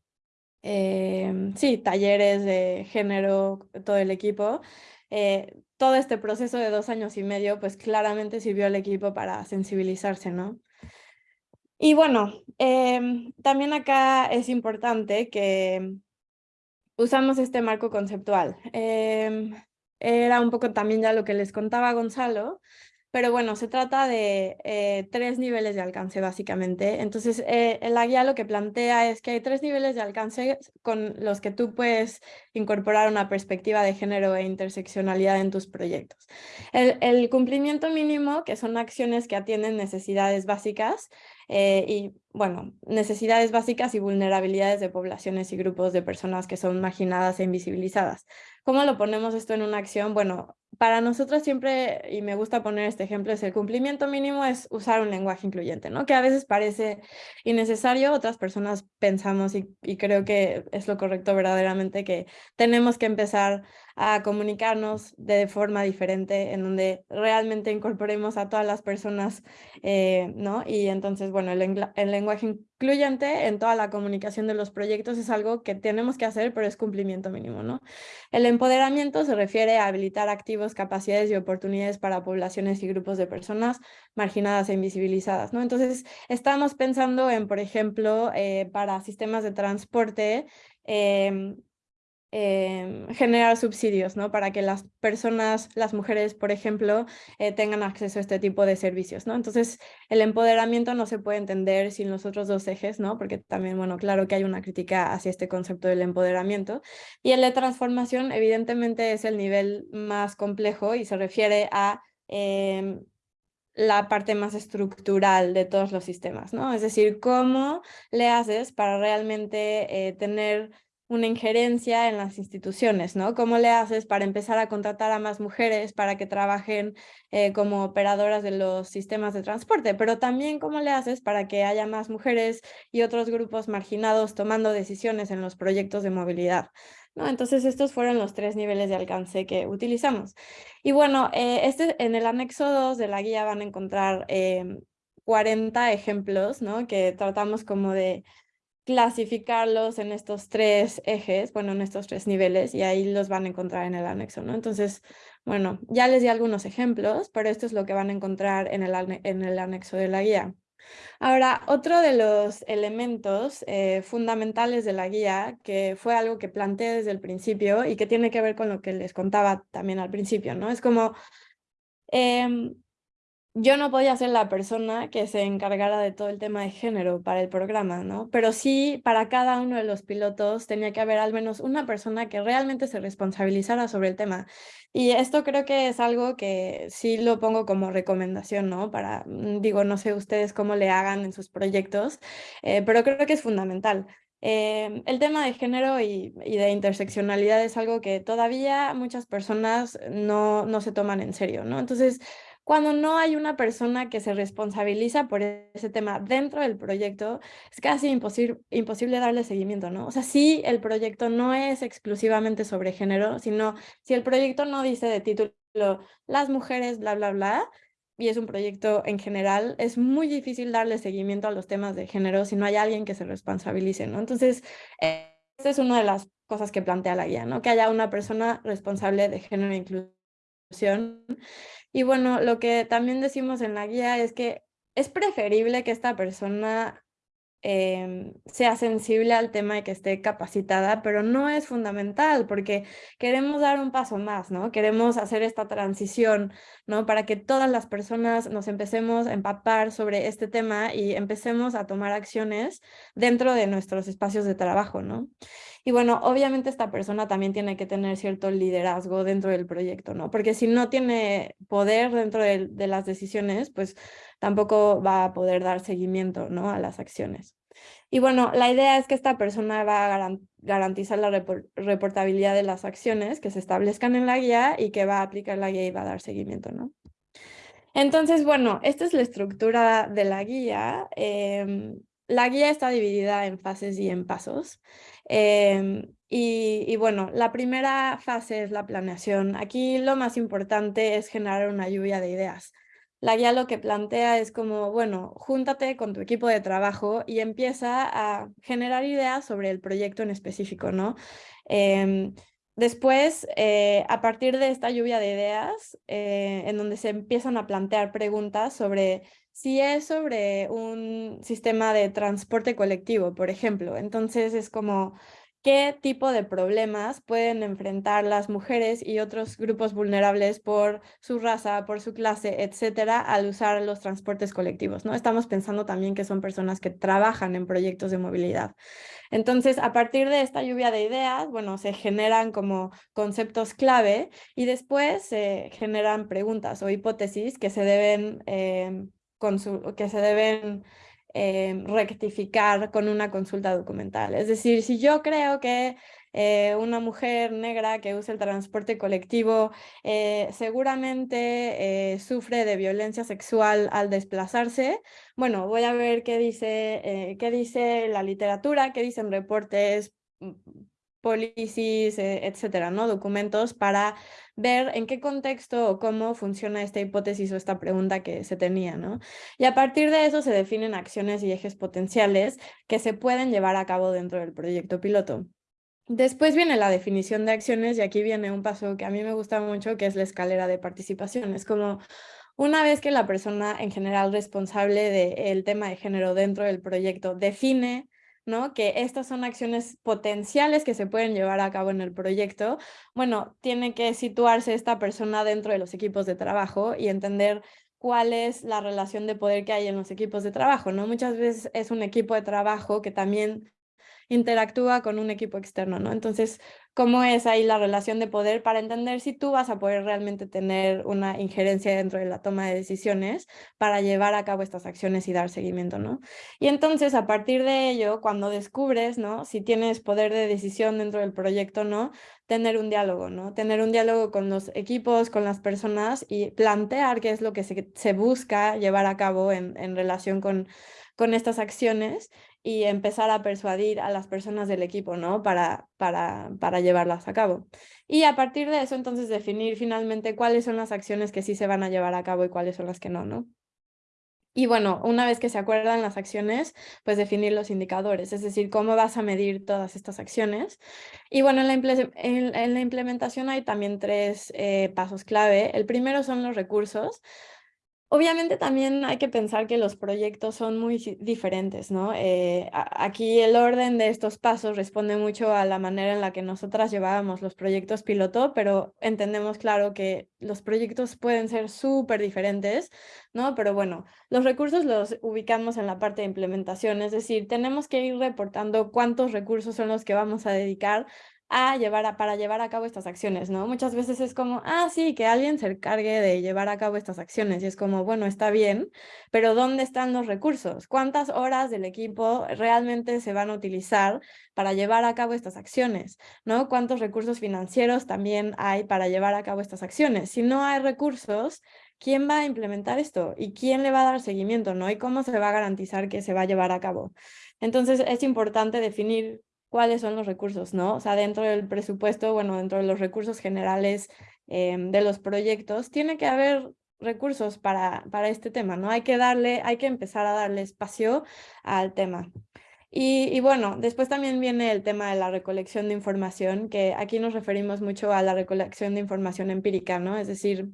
Em, sí, talleres de género, todo el equipo. Eh, todo este proceso de dos años y medio, pues claramente sirvió al equipo para sensibilizarse, ¿no? Y bueno, em, también acá es importante que usamos este marco conceptual. Em, era un poco también ya lo que les contaba Gonzalo, pero bueno, se trata de eh, tres niveles de alcance básicamente. Entonces, eh, la guía lo que plantea es que hay tres niveles de alcance con los que tú puedes incorporar una perspectiva de género e interseccionalidad en tus proyectos. El, el cumplimiento mínimo, que son acciones que atienden necesidades básicas, eh, y bueno, necesidades básicas y vulnerabilidades de poblaciones y grupos de personas que son marginadas e invisibilizadas. ¿Cómo lo ponemos esto en una acción? Bueno, para nosotros siempre, y me gusta poner este ejemplo, es el cumplimiento mínimo es usar un lenguaje incluyente, ¿no? Que a veces parece innecesario, otras personas pensamos y, y creo que es lo correcto verdaderamente que tenemos que empezar a comunicarnos de forma diferente, en donde realmente incorporemos a todas las personas, eh, ¿no? Y entonces, bueno, el, el, lenguaje incluyente en toda la comunicación de los proyectos es algo que tenemos que hacer, pero es cumplimiento mínimo, ¿no? El empoderamiento se refiere a habilitar activos, capacidades y oportunidades para poblaciones y grupos de personas marginadas e invisibilizadas, ¿no? Entonces, estamos pensando en, por ejemplo, eh, para sistemas de transporte, eh, Em, generar subsidios, ¿no? Para que las personas, las mujeres, por ejemplo, eh, tengan acceso a este tipo de servicios, ¿no? Entonces, el empoderamiento no se puede entender sin los otros dos ejes, ¿no? Porque también, bueno, claro que hay una crítica hacia este concepto del empoderamiento. Y el de transformación, evidentemente, es el nivel más complejo y se refiere a... Em, la parte más estructural de todos los sistemas, ¿no? Es decir, cómo le haces para realmente eh, tener una injerencia en las instituciones, ¿no? ¿Cómo le haces para empezar a contratar a más mujeres para que trabajen eh, como operadoras de los sistemas de transporte? Pero también cómo le haces para que haya más mujeres y otros grupos marginados tomando decisiones en los proyectos de movilidad. ¿No? Entonces estos fueron los tres niveles de alcance que utilizamos. Y bueno, eh, este, en el anexo 2 de la guía van a encontrar 40 em, ejemplos, ¿no? Que tratamos como de clasificarlos en estos tres ejes, bueno, en estos tres niveles, y ahí los van a encontrar en el anexo, ¿no? Entonces, bueno, ya les di algunos ejemplos, pero esto es lo que van a encontrar en el, en el anexo de la guía. Ahora, otro de los elementos eh, fundamentales de la guía, que fue algo que planteé desde el principio y que tiene que ver con lo que les contaba también al principio, ¿no? Es como... Em, yo no podía ser la persona que se encargara de todo el tema de género para el programa, ¿no? Pero sí, para cada uno de los pilotos tenía que haber al menos una persona que realmente se responsabilizara sobre el tema. Y esto creo que es algo que sí lo pongo como recomendación, ¿no? Para, mm, digo, no sé ustedes cómo le hagan en sus proyectos, eh, pero creo que es fundamental. Eh, el tema de género y, y, de interseccionalidad es algo que todavía muchas personas no, no se toman en serio, ¿no? Entonces, cuando no hay una persona que se responsabiliza por ese tema dentro del proyecto, es casi imposible, darle seguimiento, ¿no? O sea, si el proyecto no es exclusivamente sobre género, sino si el proyecto no dice de título las mujeres, bla, bla, bla, y es un proyecto en general, es muy difícil darle seguimiento a los temas de género si no hay alguien que se responsabilice, ¿no? Entonces, esta es una de las cosas que plantea la guía, ¿no? Que haya una persona responsable de género e inclusión y bueno, lo que también decimos en la guía es que es preferible que esta persona em, sea sensible al tema de que esté capacitada, pero no es fundamental porque queremos dar un paso más, ¿no? Queremos hacer esta transición, ¿no? Para que todas las personas nos empecemos a empapar sobre este tema y empecemos a tomar acciones dentro de nuestros espacios de trabajo, ¿no? Y bueno, obviamente esta persona también tiene que tener cierto liderazgo dentro del proyecto, ¿no? Porque si no tiene poder dentro de, las decisiones, pues tampoco va a poder dar seguimiento, ¿no? A las acciones. Y bueno, la idea es que esta persona va a garantizar la reportabilidad de las acciones que se establezcan en la guía y que va a aplicar la guía y va a dar seguimiento, ¿no? Entonces, bueno, esta es la estructura de la guía. Em, la guía está dividida en fases y en pasos. Em, y, bueno, la primera fase es la planeación. Aquí lo más importante es generar una lluvia de ideas. La guía lo que plantea es como, bueno, júntate con tu equipo de trabajo y empieza a generar ideas sobre el proyecto en específico, ¿no? Em, después, eh, a partir de esta lluvia de ideas, eh, en donde se empiezan a plantear preguntas sobre si es sobre un sistema de transporte colectivo, por ejemplo. Entonces es como, ¿qué tipo de problemas pueden enfrentar las mujeres y otros grupos vulnerables por su raza, por su clase, etcétera, al usar los transportes colectivos? ¿no? Estamos pensando también que son personas que trabajan en proyectos de movilidad. Entonces, a partir de esta lluvia de ideas, bueno, se generan como conceptos clave y después se generan preguntas o hipótesis que se deben... Em, que se deben eh, rectificar con una consulta documental. Es decir, si yo creo que eh, una mujer negra que usa el transporte colectivo eh, seguramente sufre de violencia sexual al desplazarse, bueno, voy a ver qué dice, qué dice la literatura, qué dicen reportes mm, policies, etcétera, ¿no? Documentos para ver en qué contexto o cómo funciona esta hipótesis o esta pregunta que se tenía, ¿no? Y a partir de eso se definen acciones y ejes potenciales que se pueden llevar a cabo dentro del proyecto piloto. Después viene la definición de acciones y aquí viene un paso que a mí me gusta mucho, que es la escalera de participación. Es como una vez que la persona en general responsable del tema de género dentro del proyecto define ¿no? Que estas son acciones potenciales que se pueden llevar a cabo en el proyecto. Bueno, tiene que situarse esta persona dentro de los equipos de trabajo y entender cuál es la relación de poder que hay en los equipos de trabajo, ¿no? Muchas veces es un equipo de trabajo que también interactúa con un equipo externo, ¿no? Entonces, ¿cómo es ahí la relación de poder para entender si tú vas a poder realmente tener una injerencia dentro de la toma de decisiones para llevar a cabo estas acciones y dar seguimiento, ¿no? Y entonces, a partir de ello, cuando descubres, ¿no? Si tienes poder de decisión dentro del proyecto, ¿no? Tener un diálogo, ¿no? Tener un diálogo con los equipos, con las personas y plantear qué es lo que se, busca llevar a cabo en, en relación con con estas acciones y empezar a persuadir a las personas del equipo, ¿no? Para, para, para llevarlas a cabo. Y a partir de eso, entonces, definir finalmente cuáles son las acciones que sí se van a llevar a cabo y cuáles son las que no, ¿no? Y bueno, una vez que se acuerdan las acciones, pues definir los indicadores, es decir, cómo vas a medir todas estas acciones. Y bueno, en la, en, la implementación hay también tres eh, pasos clave. El primero son los recursos. Obviamente también hay que pensar que los proyectos son muy diferentes, ¿no? Eh, aquí el orden de estos pasos responde mucho a la manera en la que nosotras llevábamos los proyectos piloto, pero entendemos claro que los proyectos pueden ser súper diferentes, ¿no? Pero bueno, los recursos los ubicamos en la parte de implementación, es decir, tenemos que ir reportando cuántos recursos son los que vamos a dedicar a llevar para llevar a cabo estas acciones, ¿no? Muchas veces es como, ah, sí, que alguien se encargue de llevar a cabo estas acciones y es como, bueno, está bien, pero ¿dónde están los recursos? ¿Cuántas horas del equipo realmente se van a utilizar para llevar a cabo estas acciones? ¿No? ¿Cuántos recursos financieros también hay para llevar a cabo estas acciones? Si no hay recursos, ¿quién va a implementar esto? ¿Y quién le va a dar seguimiento? ¿no? ¿Y cómo se va a garantizar que se va a llevar a cabo? Entonces es importante definir cuáles son los recursos, ¿no? O sea, dentro del presupuesto, bueno, dentro de los recursos generales em, de los proyectos, tiene que haber recursos para, para este tema, ¿no? Hay que darle, hay que empezar a darle espacio al tema. Y, y, bueno, después también viene el tema de la recolección de información, que aquí nos referimos mucho a la recolección de información empírica, ¿no? Es decir,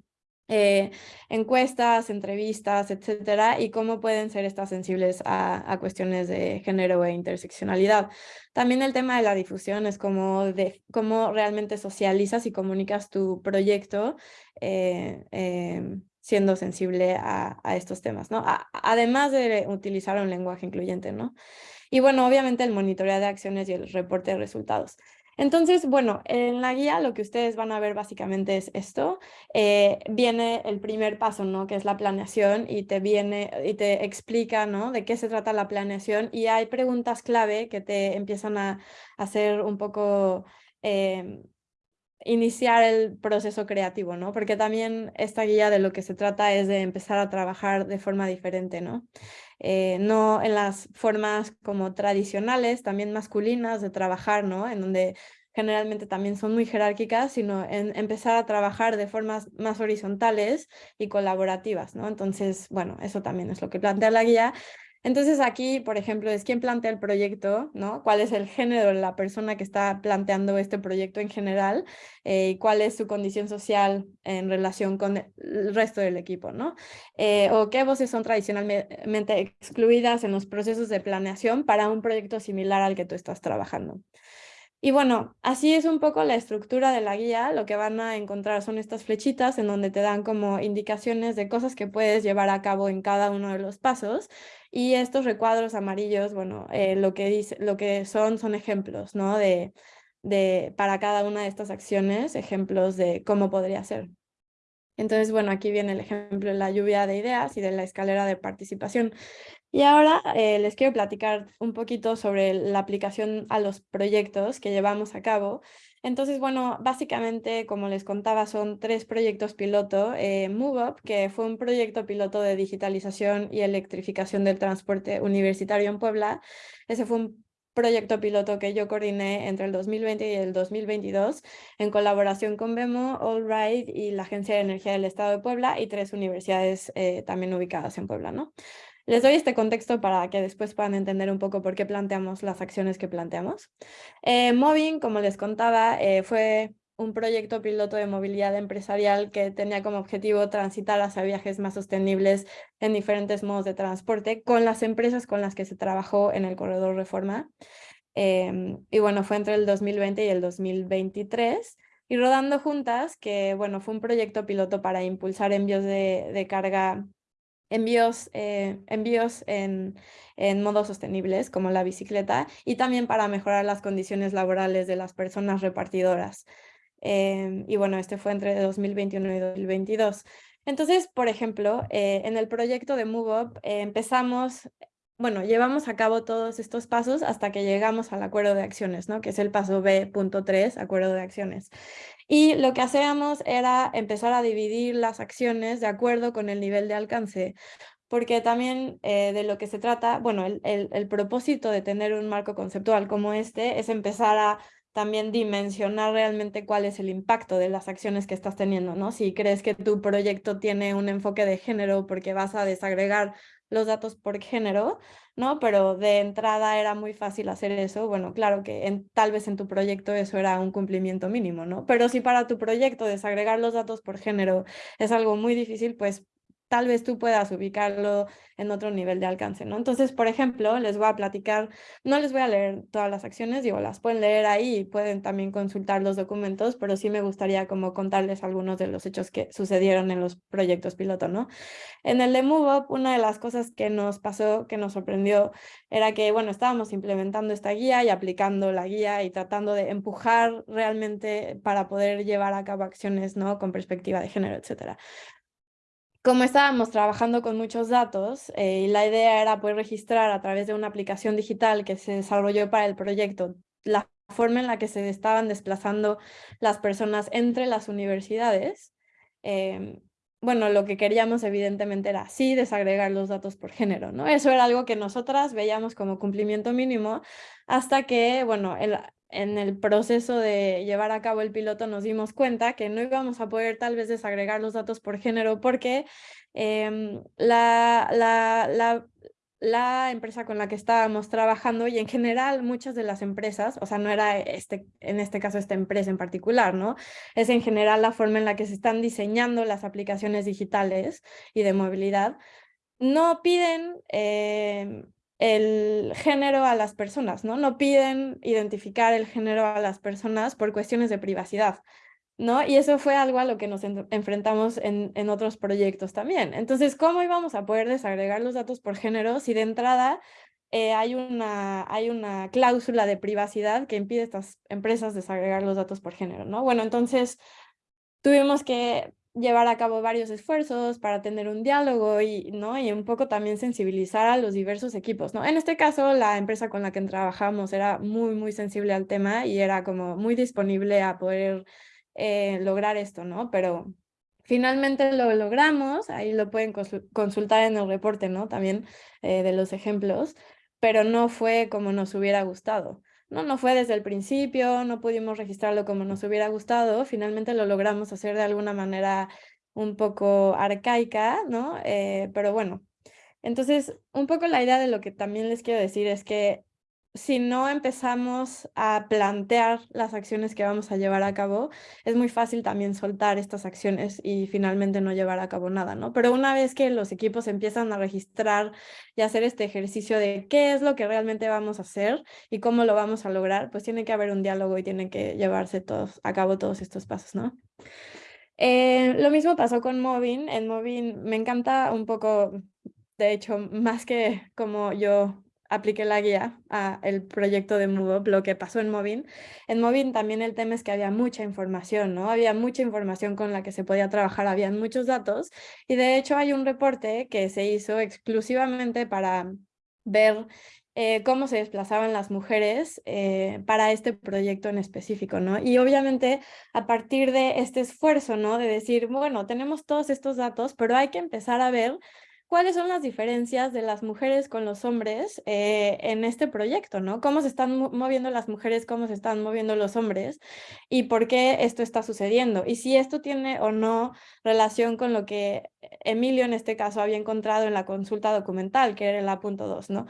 eh, encuestas, entrevistas, etcétera, y cómo pueden ser estas sensibles a, cuestiones de género e interseccionalidad. También el tema de la difusión es como de cómo realmente socializas y comunicas tu proyecto eh, em, siendo sensible a, estos temas, ¿no? además de utilizar un lenguaje incluyente, ¿no? Y bueno, obviamente el monitoreo de acciones y el reporte de resultados. Entonces, bueno, en la guía lo que ustedes van a ver básicamente es esto. Eh, viene el primer paso, ¿no? Que es la planeación y te viene y te explica, ¿no? De qué se trata la planeación y hay preguntas clave que te empiezan a hacer un poco... Em, iniciar el proceso creativo, ¿no? Porque también esta guía de lo que se trata es de empezar a trabajar de forma diferente, ¿no? Eh, no en las formas como tradicionales, también masculinas de trabajar, ¿no? En donde generalmente también son muy jerárquicas, sino en empezar a trabajar de formas más horizontales y colaborativas, ¿no? Entonces, bueno, eso también es lo que plantea la guía entonces aquí, por ejemplo, es quién plantea el proyecto, ¿no? ¿Cuál es el género de la persona que está planteando este proyecto en general? Eh, cuál es su condición social en relación con el resto del equipo, ¿no? Eh, o qué voces son tradicionalmente excluidas en los procesos de planeación para un proyecto similar al que tú estás trabajando. Y bueno, así es un poco la estructura de la guía. Lo que van a encontrar son estas flechitas en donde te dan como indicaciones de cosas que puedes llevar a cabo en cada uno de los pasos. Y estos recuadros amarillos, bueno, eh, lo, que dice, lo que son son ejemplos, ¿no? De, de, para cada una de estas acciones, ejemplos de cómo podría ser. Entonces, bueno, aquí viene el ejemplo de la lluvia de ideas y de la escalera de participación. Y ahora eh, les quiero platicar un poquito sobre la aplicación a los proyectos que llevamos a cabo. Entonces, bueno, básicamente, como les contaba, son tres proyectos piloto. Eh, MoveUp, que fue un proyecto piloto de digitalización y electrificación del transporte universitario en Puebla. Ese fue un proyecto piloto que yo coordiné entre el 2020 y el 2022 en colaboración con BEMO, Allride y la Agencia de Energía del Estado de Puebla y tres universidades eh, también ubicadas en Puebla, ¿no? Les doy este contexto para que después puedan entender un poco por qué planteamos las acciones que planteamos. Eh, Moving, como les contaba, eh, fue un proyecto piloto de movilidad empresarial que tenía como objetivo transitar hacia viajes más sostenibles en diferentes modos de transporte con las empresas con las que se trabajó en el corredor Reforma. Em, y bueno, fue entre el 2020 y el 2023. Y Rodando Juntas, que bueno, fue un proyecto piloto para impulsar envíos de carga envíos, eh, envíos en, en modos sostenibles, como la bicicleta, y también para mejorar las condiciones laborales de las personas repartidoras. Em, y bueno, este fue entre 2021 y 2022. Entonces, por ejemplo, eh, en el proyecto de MoveUp eh, empezamos, bueno, llevamos a cabo todos estos pasos hasta que llegamos al acuerdo de acciones, ¿no? Que es el paso B.3, acuerdo de acciones. Y lo que hacíamos era empezar a dividir las acciones de acuerdo con el nivel de alcance, porque también eh, de lo que se trata, bueno, el, el, propósito de tener un marco conceptual como este es empezar a también dimensionar realmente cuál es el impacto de las acciones que estás teniendo, ¿no? Si crees que tu proyecto tiene un enfoque de género porque vas a desagregar los datos por género, ¿no? Pero de entrada era muy fácil hacer eso. Bueno, claro que en, tal vez en tu proyecto eso era un cumplimiento mínimo, ¿no? Pero si para tu proyecto desagregar los datos por género es algo muy difícil, pues tal vez tú puedas ubicarlo en otro nivel de alcance, ¿no? Entonces, por ejemplo, les voy a platicar, no les voy a leer todas las acciones, digo, las pueden leer ahí y pueden también consultar los documentos, pero sí me gustaría como contarles algunos de los hechos que sucedieron en los proyectos piloto, ¿no? En el de MoveUp, una de las cosas que nos pasó, que nos sorprendió, era que, bueno, estábamos implementando esta guía y aplicando la guía y tratando de empujar realmente para poder llevar a cabo acciones, ¿no? Con perspectiva de género, etcétera como estábamos trabajando con muchos datos eh, la idea era poder registrar a través de una aplicación digital que se desarrolló para el proyecto la forma en la que se estaban desplazando las personas entre las universidades, em, bueno, lo que queríamos evidentemente era sí desagregar los datos por género, ¿no? Eso era algo que nosotras veíamos como cumplimiento mínimo hasta que, bueno, el, en el proceso de llevar a cabo el piloto nos dimos cuenta que no íbamos a poder tal vez desagregar los datos por género porque em, la, la, la empresa con la que estábamos trabajando y en general muchas de las empresas, o sea, no era este, en este caso esta empresa en particular, ¿no? Es en general la forma en la que se están diseñando las aplicaciones digitales y de movilidad. No piden eh, el género a las personas, ¿no? No piden identificar el género a las personas por cuestiones de privacidad. ¿no? Y eso fue algo a lo que nos enfrentamos en, en, otros proyectos también. Entonces, ¿cómo íbamos a poder desagregar los datos por género si de entrada eh, hay, una, hay una cláusula de privacidad que impide a estas empresas desagregar los datos por género, ¿no? Bueno, entonces tuvimos que llevar a cabo varios esfuerzos para tener un diálogo y, ¿no? y un poco también sensibilizar a los diversos equipos. ¿no? En este caso, la empresa con la que trabajamos era muy, muy sensible al tema y era como muy disponible a poder eh, lograr esto, ¿no? Pero finalmente lo logramos, ahí lo pueden consultar en el reporte, ¿no? También eh, de los ejemplos, pero no fue como nos hubiera gustado. No, no fue desde el principio, no pudimos registrarlo como nos hubiera gustado, finalmente lo logramos hacer de alguna manera un poco arcaica, ¿no? Eh, pero bueno, entonces un poco la idea de lo que también les quiero decir es que si no empezamos a plantear las acciones que vamos a llevar a cabo, es muy fácil también soltar estas acciones y finalmente no llevar a cabo nada, ¿no? Pero una vez que los equipos empiezan a registrar y hacer este ejercicio de qué es lo que realmente vamos a hacer y cómo lo vamos a lograr, pues tiene que haber un diálogo y tiene que llevarse todos, a cabo todos estos pasos, ¿no? Eh, lo mismo pasó con Movin. En Movin me encanta un poco, de hecho, más que como yo apliqué la guía a el proyecto de Move, lo que pasó en Movin. En Movin también el tema es que había mucha información, ¿no? Había mucha información con la que se podía trabajar, habían muchos datos y de hecho hay un reporte que se hizo exclusivamente para ver eh, cómo se desplazaban las mujeres eh, para este proyecto en específico, ¿no? Y obviamente a partir de este esfuerzo, ¿no? De decir, bueno, tenemos todos estos datos, pero hay que empezar a ver cuáles son las diferencias de las mujeres con los hombres eh, en este proyecto, ¿no? Cómo se están moviendo las mujeres, cómo se están moviendo los hombres y por qué esto está sucediendo. Y si esto tiene o no relación con lo que Emilio en este caso había encontrado en la consulta documental, que era el A.2, ¿no?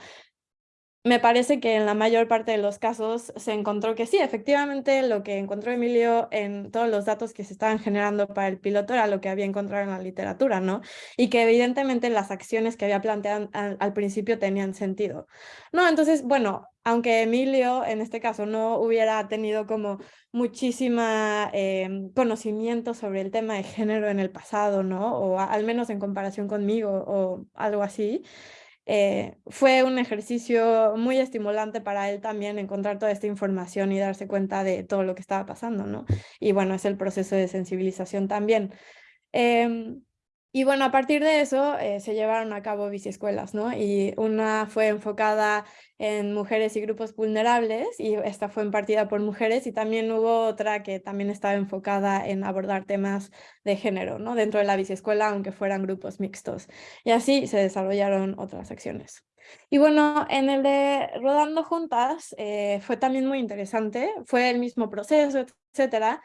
Me parece que en la mayor parte de los casos se encontró que sí, efectivamente lo que encontró Emilio en todos los datos que se estaban generando para el piloto era lo que había encontrado en la literatura, ¿no? Y que evidentemente las acciones que había planteado al, principio tenían sentido. No, entonces, bueno, aunque Emilio en este caso no hubiera tenido como muchísima em, conocimiento sobre el tema de género en el pasado, ¿no? O al menos en comparación conmigo o algo así, eh, fue un ejercicio muy estimulante para él también encontrar toda esta información y darse cuenta de todo lo que estaba pasando, ¿no? Y bueno, es el proceso de sensibilización también. Em, y bueno, a partir de eso eh, se llevaron a cabo biciescuelas, ¿no? Y una fue enfocada en mujeres y grupos vulnerables y esta fue impartida por mujeres y también hubo otra que también estaba enfocada en abordar temas de género, ¿no? Dentro de la biciescuela, aunque fueran grupos mixtos. Y así se desarrollaron otras acciones. Y bueno, en el de Rodando Juntas eh, fue también muy interesante, fue el mismo proceso, etcétera,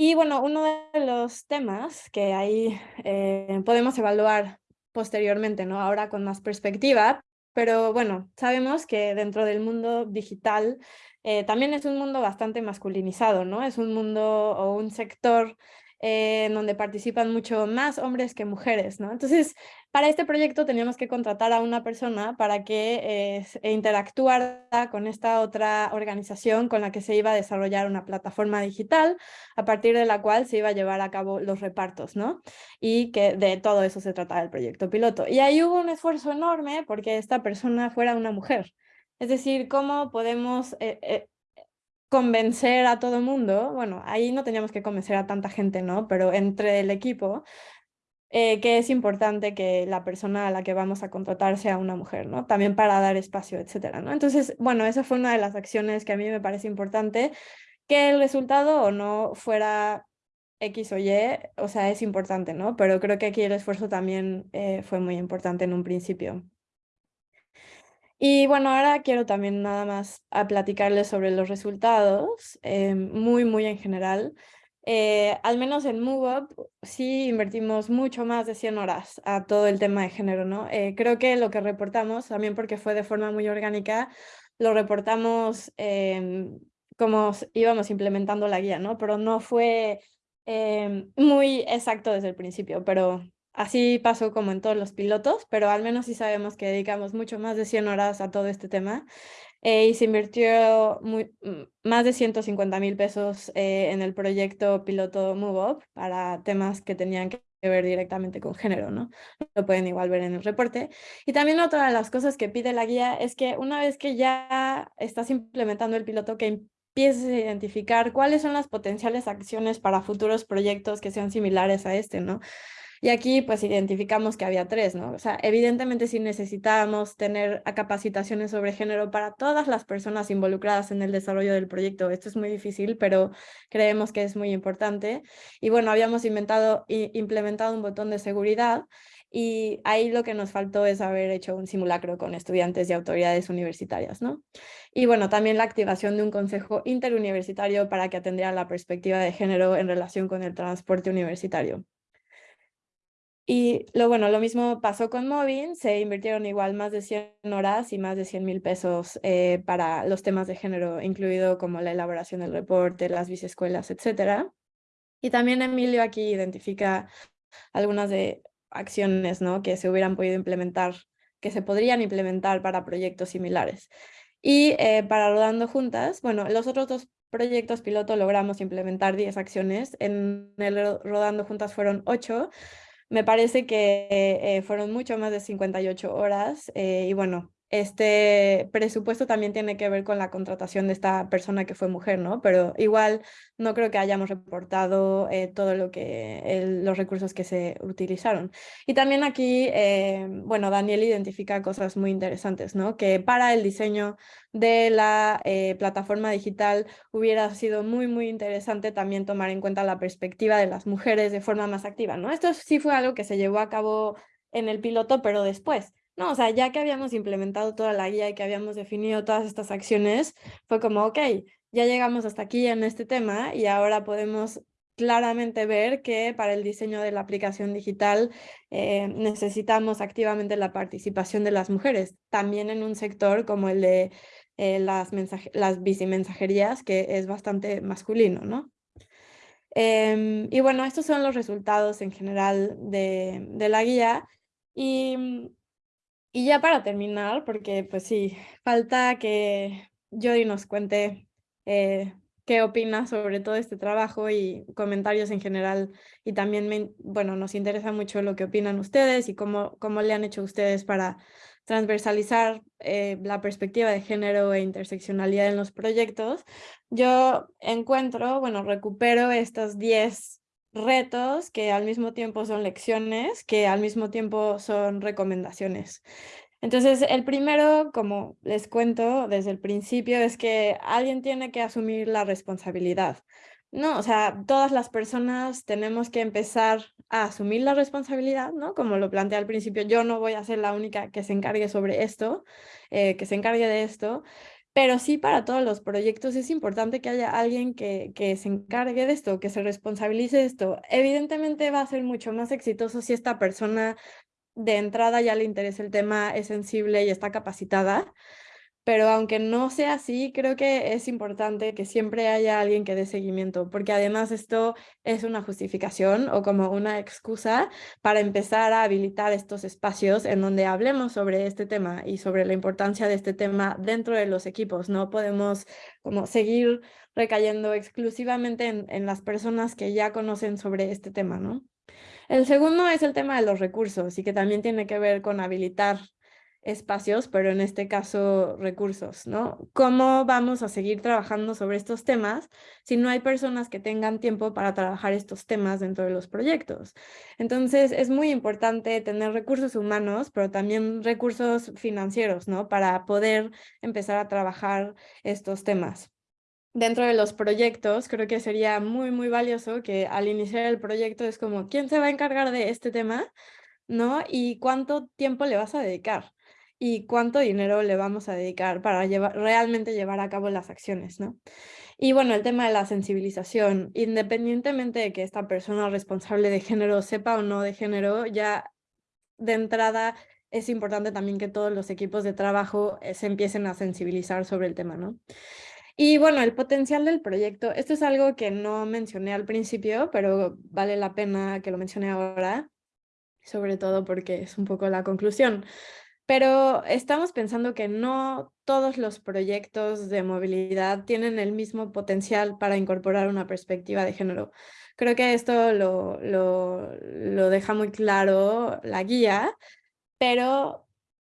y bueno, uno de los temas que ahí eh, podemos evaluar posteriormente, ¿no? Ahora con más perspectiva, pero bueno, sabemos que dentro del mundo digital eh, también es un mundo bastante masculinizado, ¿no? Es un mundo o un sector eh, en donde participan mucho más hombres que mujeres, ¿no? Entonces, para este proyecto teníamos que contratar a una persona para que eh, interactuara con esta otra organización con la que se iba a desarrollar una plataforma digital, a partir de la cual se iba a llevar a cabo los repartos, ¿no? Y que de todo eso se trataba el proyecto piloto. Y ahí hubo un esfuerzo enorme porque esta persona fuera una mujer. Es decir, cómo podemos eh, convencer a todo mundo, bueno, ahí no teníamos que convencer a tanta gente, ¿no? Pero entre el equipo, eh, que es importante que la persona a la que vamos a contratar sea una mujer, ¿no? También para dar espacio, etcétera, ¿no? Entonces, bueno, esa fue una de las acciones que a mí me parece importante, que el resultado o no fuera X o Y, o sea, es importante, ¿no? Pero creo que aquí el esfuerzo también eh, fue muy importante en un principio. Y bueno, ahora quiero también nada más a platicarles sobre los resultados, eh, muy, muy en general. eh, al menos en MoveUp sí invertimos mucho más de 100 horas a todo el tema de género, ¿no? Eh, creo que lo que reportamos, también porque fue de forma muy orgánica, lo reportamos em, como íbamos implementando la guía, ¿no? Pero no fue em, muy exacto desde el principio, pero así pasó como en todos los pilotos, pero al menos sí sabemos que dedicamos mucho más de 100 horas a todo este tema eh, y se invirtió mm, más de 150 mil pesos eh, en el proyecto piloto MoveUp para temas que tenían que ver directamente con género, ¿no? Lo pueden igual ver en el reporte. Y también otra de las cosas que pide la guía es que una vez que ya estás implementando el piloto, que empieces a identificar cuáles son las potenciales acciones para futuros proyectos que sean similares a este, ¿no? Y aquí pues identificamos que había tres, ¿no? O sea, evidentemente si necesitábamos tener capacitaciones sobre género para todas las personas involucradas en el desarrollo del proyecto. Esto es muy difícil, pero creemos que es muy importante. Y bueno, habíamos inventado, implementado un botón de seguridad y ahí lo que nos faltó es haber hecho un simulacro con estudiantes y autoridades universitarias, ¿no? Y bueno, también la activación de un consejo interuniversitario para que atendiera la perspectiva de género en relación con el transporte universitario. Y lo bueno, lo mismo pasó con Movin, se invirtieron igual más de 100 horas y más de 100 mil pesos eh, para los temas de género, incluido como la elaboración del reporte, las biciescuelas, etc. Y también Emilio aquí identifica algunas de acciones ¿no? que se hubieran podido implementar, que se podrían implementar para proyectos similares. Y eh, para Rodando Juntas, bueno, los otros dos proyectos piloto logramos implementar 10 acciones, en el Rodando Juntas fueron 8, me parece que eh, fueron mucho más de 58 horas eh, y bueno, este presupuesto también tiene que ver con la contratación de esta persona que fue mujer, ¿no? Pero igual no creo que hayamos reportado eh, todo lo que, los recursos que se utilizaron. Y también aquí, eh, bueno, Daniel identifica cosas muy interesantes, ¿no? Que para el diseño de la eh, plataforma digital hubiera sido muy, muy interesante también tomar en cuenta la perspectiva de las mujeres de forma más activa, ¿no? Esto sí fue algo que se llevó a cabo en el piloto, pero después. No, o sea, ya que habíamos implementado toda la guía y que habíamos definido todas estas acciones, fue como, ok, ya llegamos hasta aquí en este tema y ahora podemos claramente ver que para el diseño de la aplicación digital eh, necesitamos activamente la participación de las mujeres, también en un sector como el de eh, las, las bicimensajerías, que es bastante masculino, ¿no? Em, y bueno, estos son los resultados en general de, de la guía. Y y ya para terminar, porque pues sí, falta que Jody nos cuente eh, qué opina sobre todo este trabajo y comentarios en general. Y también, bueno, nos interesa mucho lo que opinan ustedes y cómo, cómo le han hecho ustedes para transversalizar eh, la perspectiva de género e interseccionalidad en los proyectos. Yo encuentro, bueno, recupero estos 10 retos que al mismo tiempo son lecciones, que al mismo tiempo son recomendaciones. Entonces, el primero, como les cuento desde el principio, es que alguien tiene que asumir la responsabilidad. No, o sea, todas las personas tenemos que empezar a asumir la responsabilidad, ¿no? Como lo planteé al principio, yo no voy a ser la única que se encargue sobre esto, eh, que se encargue de esto, pero sí para todos los proyectos es importante que haya alguien que, que se encargue de esto, que se responsabilice de esto. Evidentemente va a ser mucho más exitoso si esta persona de entrada ya le interesa el tema, es sensible y está capacitada, pero aunque no sea así, creo que es importante que siempre haya alguien que dé seguimiento, porque además esto es una justificación o como una excusa para empezar a habilitar estos espacios en donde hablemos sobre este tema y sobre la importancia de este tema dentro de los equipos. No podemos como seguir recayendo exclusivamente en, en las personas que ya conocen sobre este tema, ¿no? El segundo es el tema de los recursos y que también tiene que ver con habilitar espacios, pero en este caso recursos, ¿no? ¿Cómo vamos a seguir trabajando sobre estos temas si no hay personas que tengan tiempo para trabajar estos temas dentro de los proyectos? Entonces es muy importante tener recursos humanos, pero también recursos financieros, ¿no? Para poder empezar a trabajar estos temas. Dentro de los proyectos, creo que sería muy, muy valioso que al iniciar el proyecto es como, ¿quién se va a encargar de este tema? ¿No? ¿Y cuánto tiempo le vas a dedicar? Y cuánto dinero le vamos a dedicar para llevar, realmente llevar a cabo las acciones, ¿no? Y bueno, el tema de la sensibilización, independientemente de que esta persona responsable de género sepa o no de género, ya de entrada es importante también que todos los equipos de trabajo eh, se empiecen a sensibilizar sobre el tema, ¿no? Y bueno, el potencial del proyecto, esto es algo que no mencioné al principio, pero vale la pena que lo mencione ahora, sobre todo porque es un poco la conclusión. Pero estamos pensando que no todos los proyectos de movilidad tienen el mismo potencial para incorporar una perspectiva de género. Creo que esto lo, lo, lo deja muy claro la guía, pero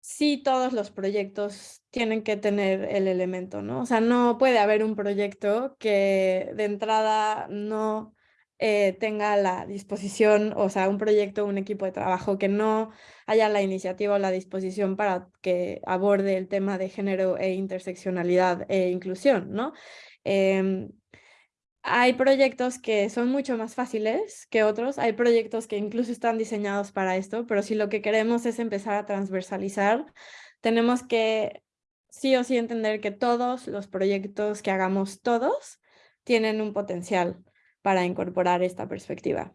sí todos los proyectos tienen que tener el elemento, ¿no? O sea, no puede haber un proyecto que de entrada no eh, tenga la disposición, o sea, un proyecto, un equipo de trabajo que no haya la iniciativa o la disposición para que aborde el tema de género e interseccionalidad e inclusión, ¿no? Em, hay proyectos que son mucho más fáciles que otros, hay proyectos que incluso están diseñados para esto, pero si lo que queremos es empezar a transversalizar, tenemos que sí o sí entender que todos los proyectos que hagamos todos tienen un potencial para incorporar esta perspectiva.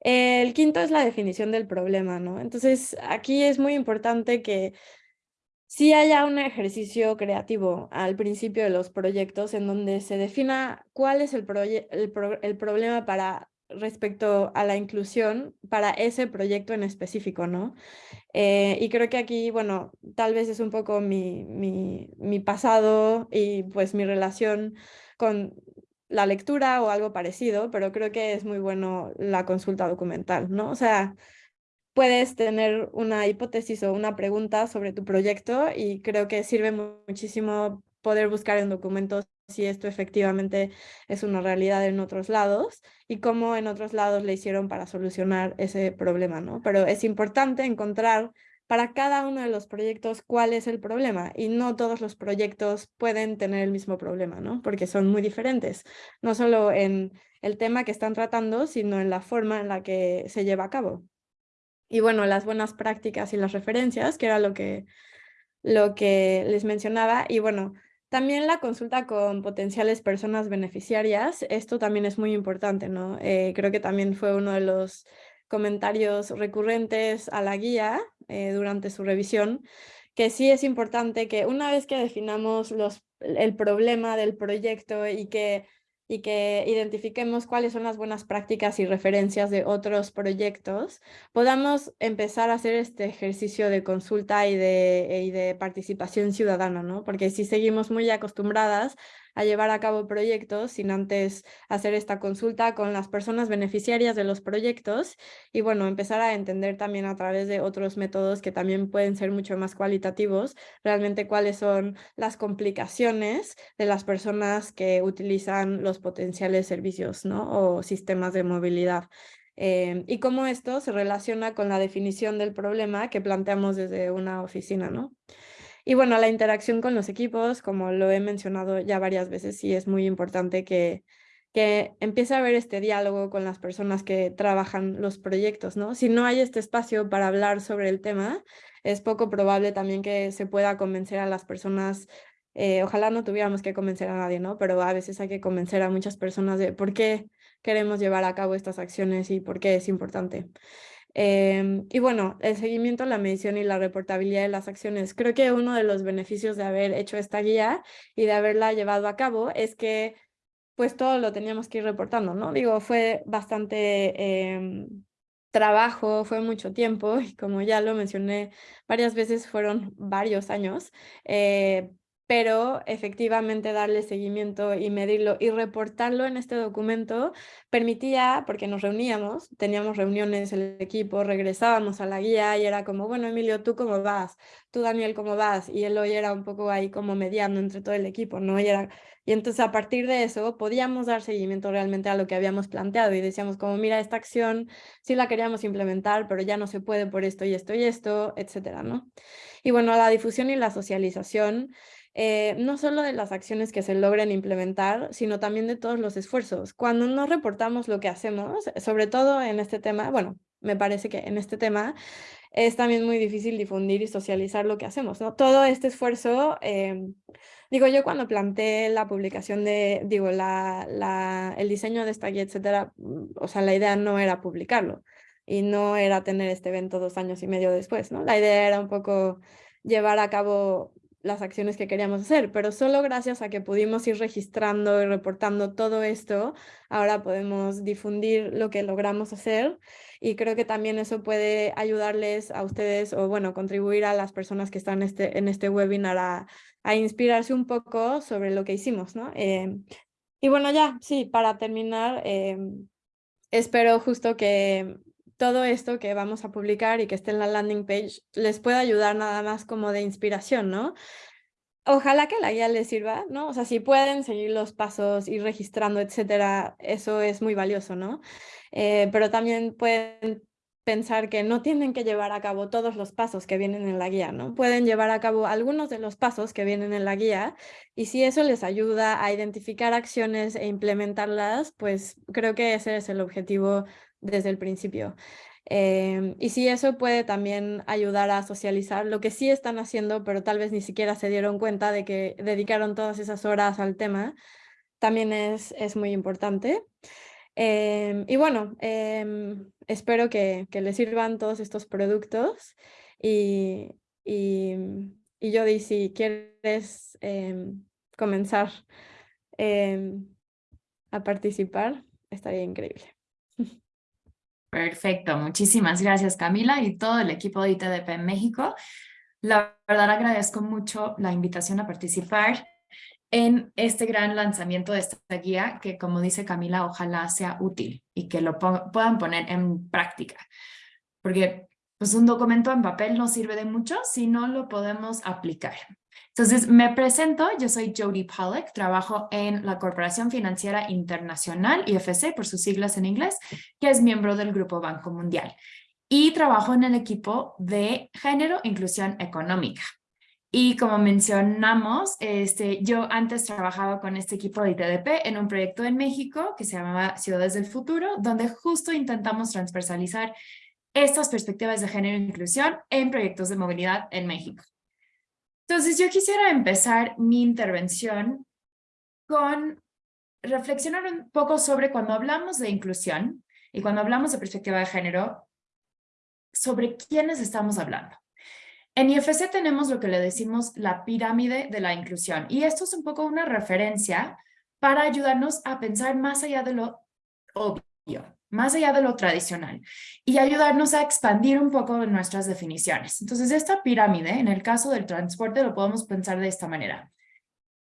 El quinto es la definición del problema, ¿no? Entonces, aquí es muy importante que sí haya un ejercicio creativo al principio de los proyectos en donde se defina cuál es el, problema para respecto a la inclusión para ese proyecto en específico, ¿no? Eh, y creo que aquí, bueno, tal vez es un poco mi, mi, mi pasado y pues mi relación con la lectura o algo parecido, pero creo que es muy bueno la consulta documental, ¿no? O sea, puedes tener una hipótesis o una pregunta sobre tu proyecto y creo que sirve muchísimo poder buscar en documentos si esto efectivamente es una realidad en otros lados y cómo en otros lados le hicieron para solucionar ese problema, ¿no? Pero es importante encontrar para cada uno de los proyectos cuál es el problema y no todos los proyectos pueden tener el mismo problema, ¿no? Porque son muy diferentes, no solo en el tema que están tratando, sino en la forma en la que se lleva a cabo. Y bueno, las buenas prácticas y las referencias, que era lo que, lo que les mencionaba. Y bueno, también la consulta con potenciales personas beneficiarias, esto también es muy importante, ¿no? Eh, creo que también fue uno de los comentarios recurrentes a la guía eh, durante su revisión, que sí es importante que una vez que definamos los, el problema del proyecto y que y que identifiquemos cuáles son las buenas prácticas y referencias de otros proyectos, podamos empezar a hacer este ejercicio de consulta y de, y de participación ciudadana, ¿no? Porque si seguimos muy acostumbradas a llevar a cabo proyectos sin antes hacer esta consulta con las personas beneficiarias de los proyectos y bueno, empezar a entender también a través de otros métodos que también pueden ser mucho más cualitativos, realmente cuáles son las complicaciones de las personas que utilizan los potenciales servicios ¿no? o sistemas de movilidad. Eh, y cómo esto se relaciona con la definición del problema que planteamos desde una oficina, ¿no? Y bueno, la interacción con los equipos, como lo he mencionado ya varias veces, sí es muy importante que, que empiece a haber este diálogo con las personas que trabajan los proyectos, ¿no? Si no hay este espacio para hablar sobre el tema, es poco probable también que se pueda convencer a las personas eh, ojalá no tuviéramos que convencer a nadie, ¿no? Pero a veces hay que convencer a muchas personas de por qué queremos llevar a cabo estas acciones y por qué es importante. Em, y bueno, el seguimiento, la medición y la reportabilidad de las acciones. Creo que uno de los beneficios de haber hecho esta guía y de haberla llevado a cabo es que pues todo lo teníamos que ir reportando, ¿no? Digo, fue bastante em, trabajo, fue mucho tiempo y como ya lo mencioné varias veces, fueron varios años, eh, pero efectivamente darle seguimiento y medirlo y reportarlo en este documento permitía, porque nos reuníamos, teníamos reuniones el equipo, regresábamos a la guía y era como, bueno, Emilio, ¿tú cómo vas? ¿Tú, Daniel, cómo vas? Y él hoy era un poco ahí como mediando entre todo el equipo, ¿no? Y, era, y entonces a partir de eso podíamos dar seguimiento realmente a lo que habíamos planteado y decíamos como, mira, esta acción sí la queríamos implementar, pero ya no se puede por esto y esto y esto, etcétera, ¿no? Y bueno, la difusión y la socialización eh, no solo de las acciones que se logren implementar, sino también de todos los esfuerzos. Cuando no reportamos lo que hacemos, sobre todo en este tema, bueno, me parece que en este tema es también muy difícil difundir y socializar lo que hacemos, ¿no? Todo este esfuerzo, em, digo yo cuando planteé la publicación de, digo, la, el diseño de esta guía, etcétera, mm, o sea, la idea no era publicarlo y no era tener este evento dos años y medio después, ¿no? La idea era un poco llevar a cabo las acciones que queríamos hacer, pero solo gracias a que pudimos ir registrando y reportando todo esto, ahora podemos difundir lo que logramos hacer y creo que también eso puede ayudarles a ustedes o bueno, contribuir a las personas que están este, en este webinar a, a inspirarse un poco sobre lo que hicimos, ¿no? Eh, y bueno, ya, sí, para terminar, eh, espero justo que todo esto que vamos a publicar y que esté en la landing page les pueda ayudar nada más como de inspiración, ¿no? Ojalá que la guía les sirva, ¿no? O sea, si pueden seguir los pasos, ir registrando, etcétera, eso es muy valioso, ¿no? Eh, pero también pueden pensar que no tienen que llevar a cabo todos los pasos que vienen en la guía, ¿no? Pueden llevar a cabo algunos de los pasos que vienen en la guía y si eso les ayuda a identificar acciones e implementarlas, pues creo que ese es el objetivo desde el principio. Em, y si eso puede también ayudar a socializar lo que sí están haciendo, pero tal vez ni siquiera se dieron cuenta de que dedicaron todas esas horas al tema, también es, es muy importante. Em, y bueno, em, espero que, que, les sirvan todos estos productos y, y, y si quieres comenzar a participar, estaría increíble. Perfecto, muchísimas gracias Camila y todo el equipo de ITDP en México. La verdad agradezco mucho la invitación a participar en este gran lanzamiento de esta guía que como dice Camila ojalá sea útil y que lo puedan poner en práctica. Porque pues un documento en papel no sirve de mucho si no lo podemos aplicar. Entonces, me presento, yo soy Jody Pollack, trabajo en la Corporación Financiera Internacional, IFC por sus siglas en inglés, que es miembro del Grupo Banco Mundial. Y trabajo en el equipo de Género e Inclusión Económica. Y como mencionamos, este, yo antes trabajaba con este equipo de ITDP en un proyecto en México que se llamaba Ciudades del Futuro, donde justo intentamos transversalizar estas perspectivas de género e inclusión en proyectos de movilidad en México. Entonces yo quisiera empezar mi intervención con reflexionar un poco sobre cuando hablamos de inclusión y cuando hablamos de perspectiva de género, sobre quiénes estamos hablando. En IFC tenemos lo que le decimos la pirámide de la inclusión y esto es un poco una referencia para ayudarnos a pensar más allá de lo obvio más allá de lo tradicional y ayudarnos a expandir un poco nuestras definiciones. Entonces, esta pirámide, en el caso del transporte, lo podemos pensar de esta manera.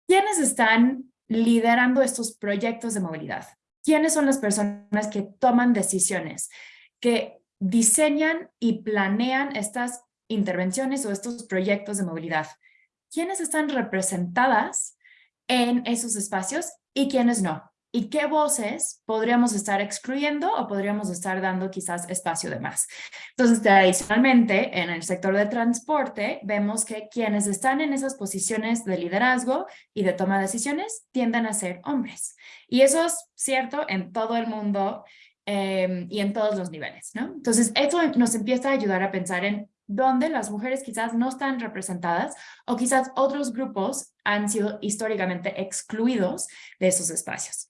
¿Quiénes están liderando estos proyectos de movilidad? ¿Quiénes son las personas que toman decisiones, que diseñan y planean estas intervenciones o estos proyectos de movilidad? ¿Quiénes están representadas en esos espacios y quiénes no? Y qué voces podríamos estar excluyendo o podríamos estar dando quizás espacio de más. Entonces, tradicionalmente, en el sector de transporte, vemos que quienes están en esas posiciones de liderazgo y de toma de decisiones tienden a ser hombres. Y eso es cierto en todo el mundo em, y en todos los niveles, ¿no? Entonces, eso nos empieza a ayudar a pensar en dónde las mujeres quizás no están representadas o quizás otros grupos han sido históricamente excluidos de esos espacios.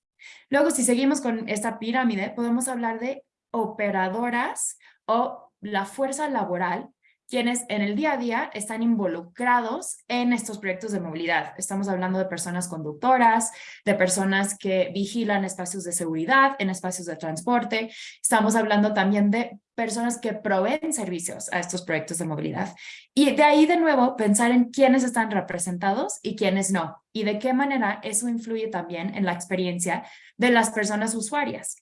Luego, si seguimos con esta pirámide, podemos hablar de operadoras o la fuerza laboral quienes en el día a día están involucrados en estos proyectos de movilidad. Estamos hablando de personas conductoras, de personas que vigilan espacios de seguridad, en espacios de transporte. Estamos hablando también de personas que proveen servicios a estos proyectos de movilidad. Y de ahí de nuevo pensar en quiénes están representados y quiénes no. Y de qué manera eso influye también en la experiencia de las personas usuarias.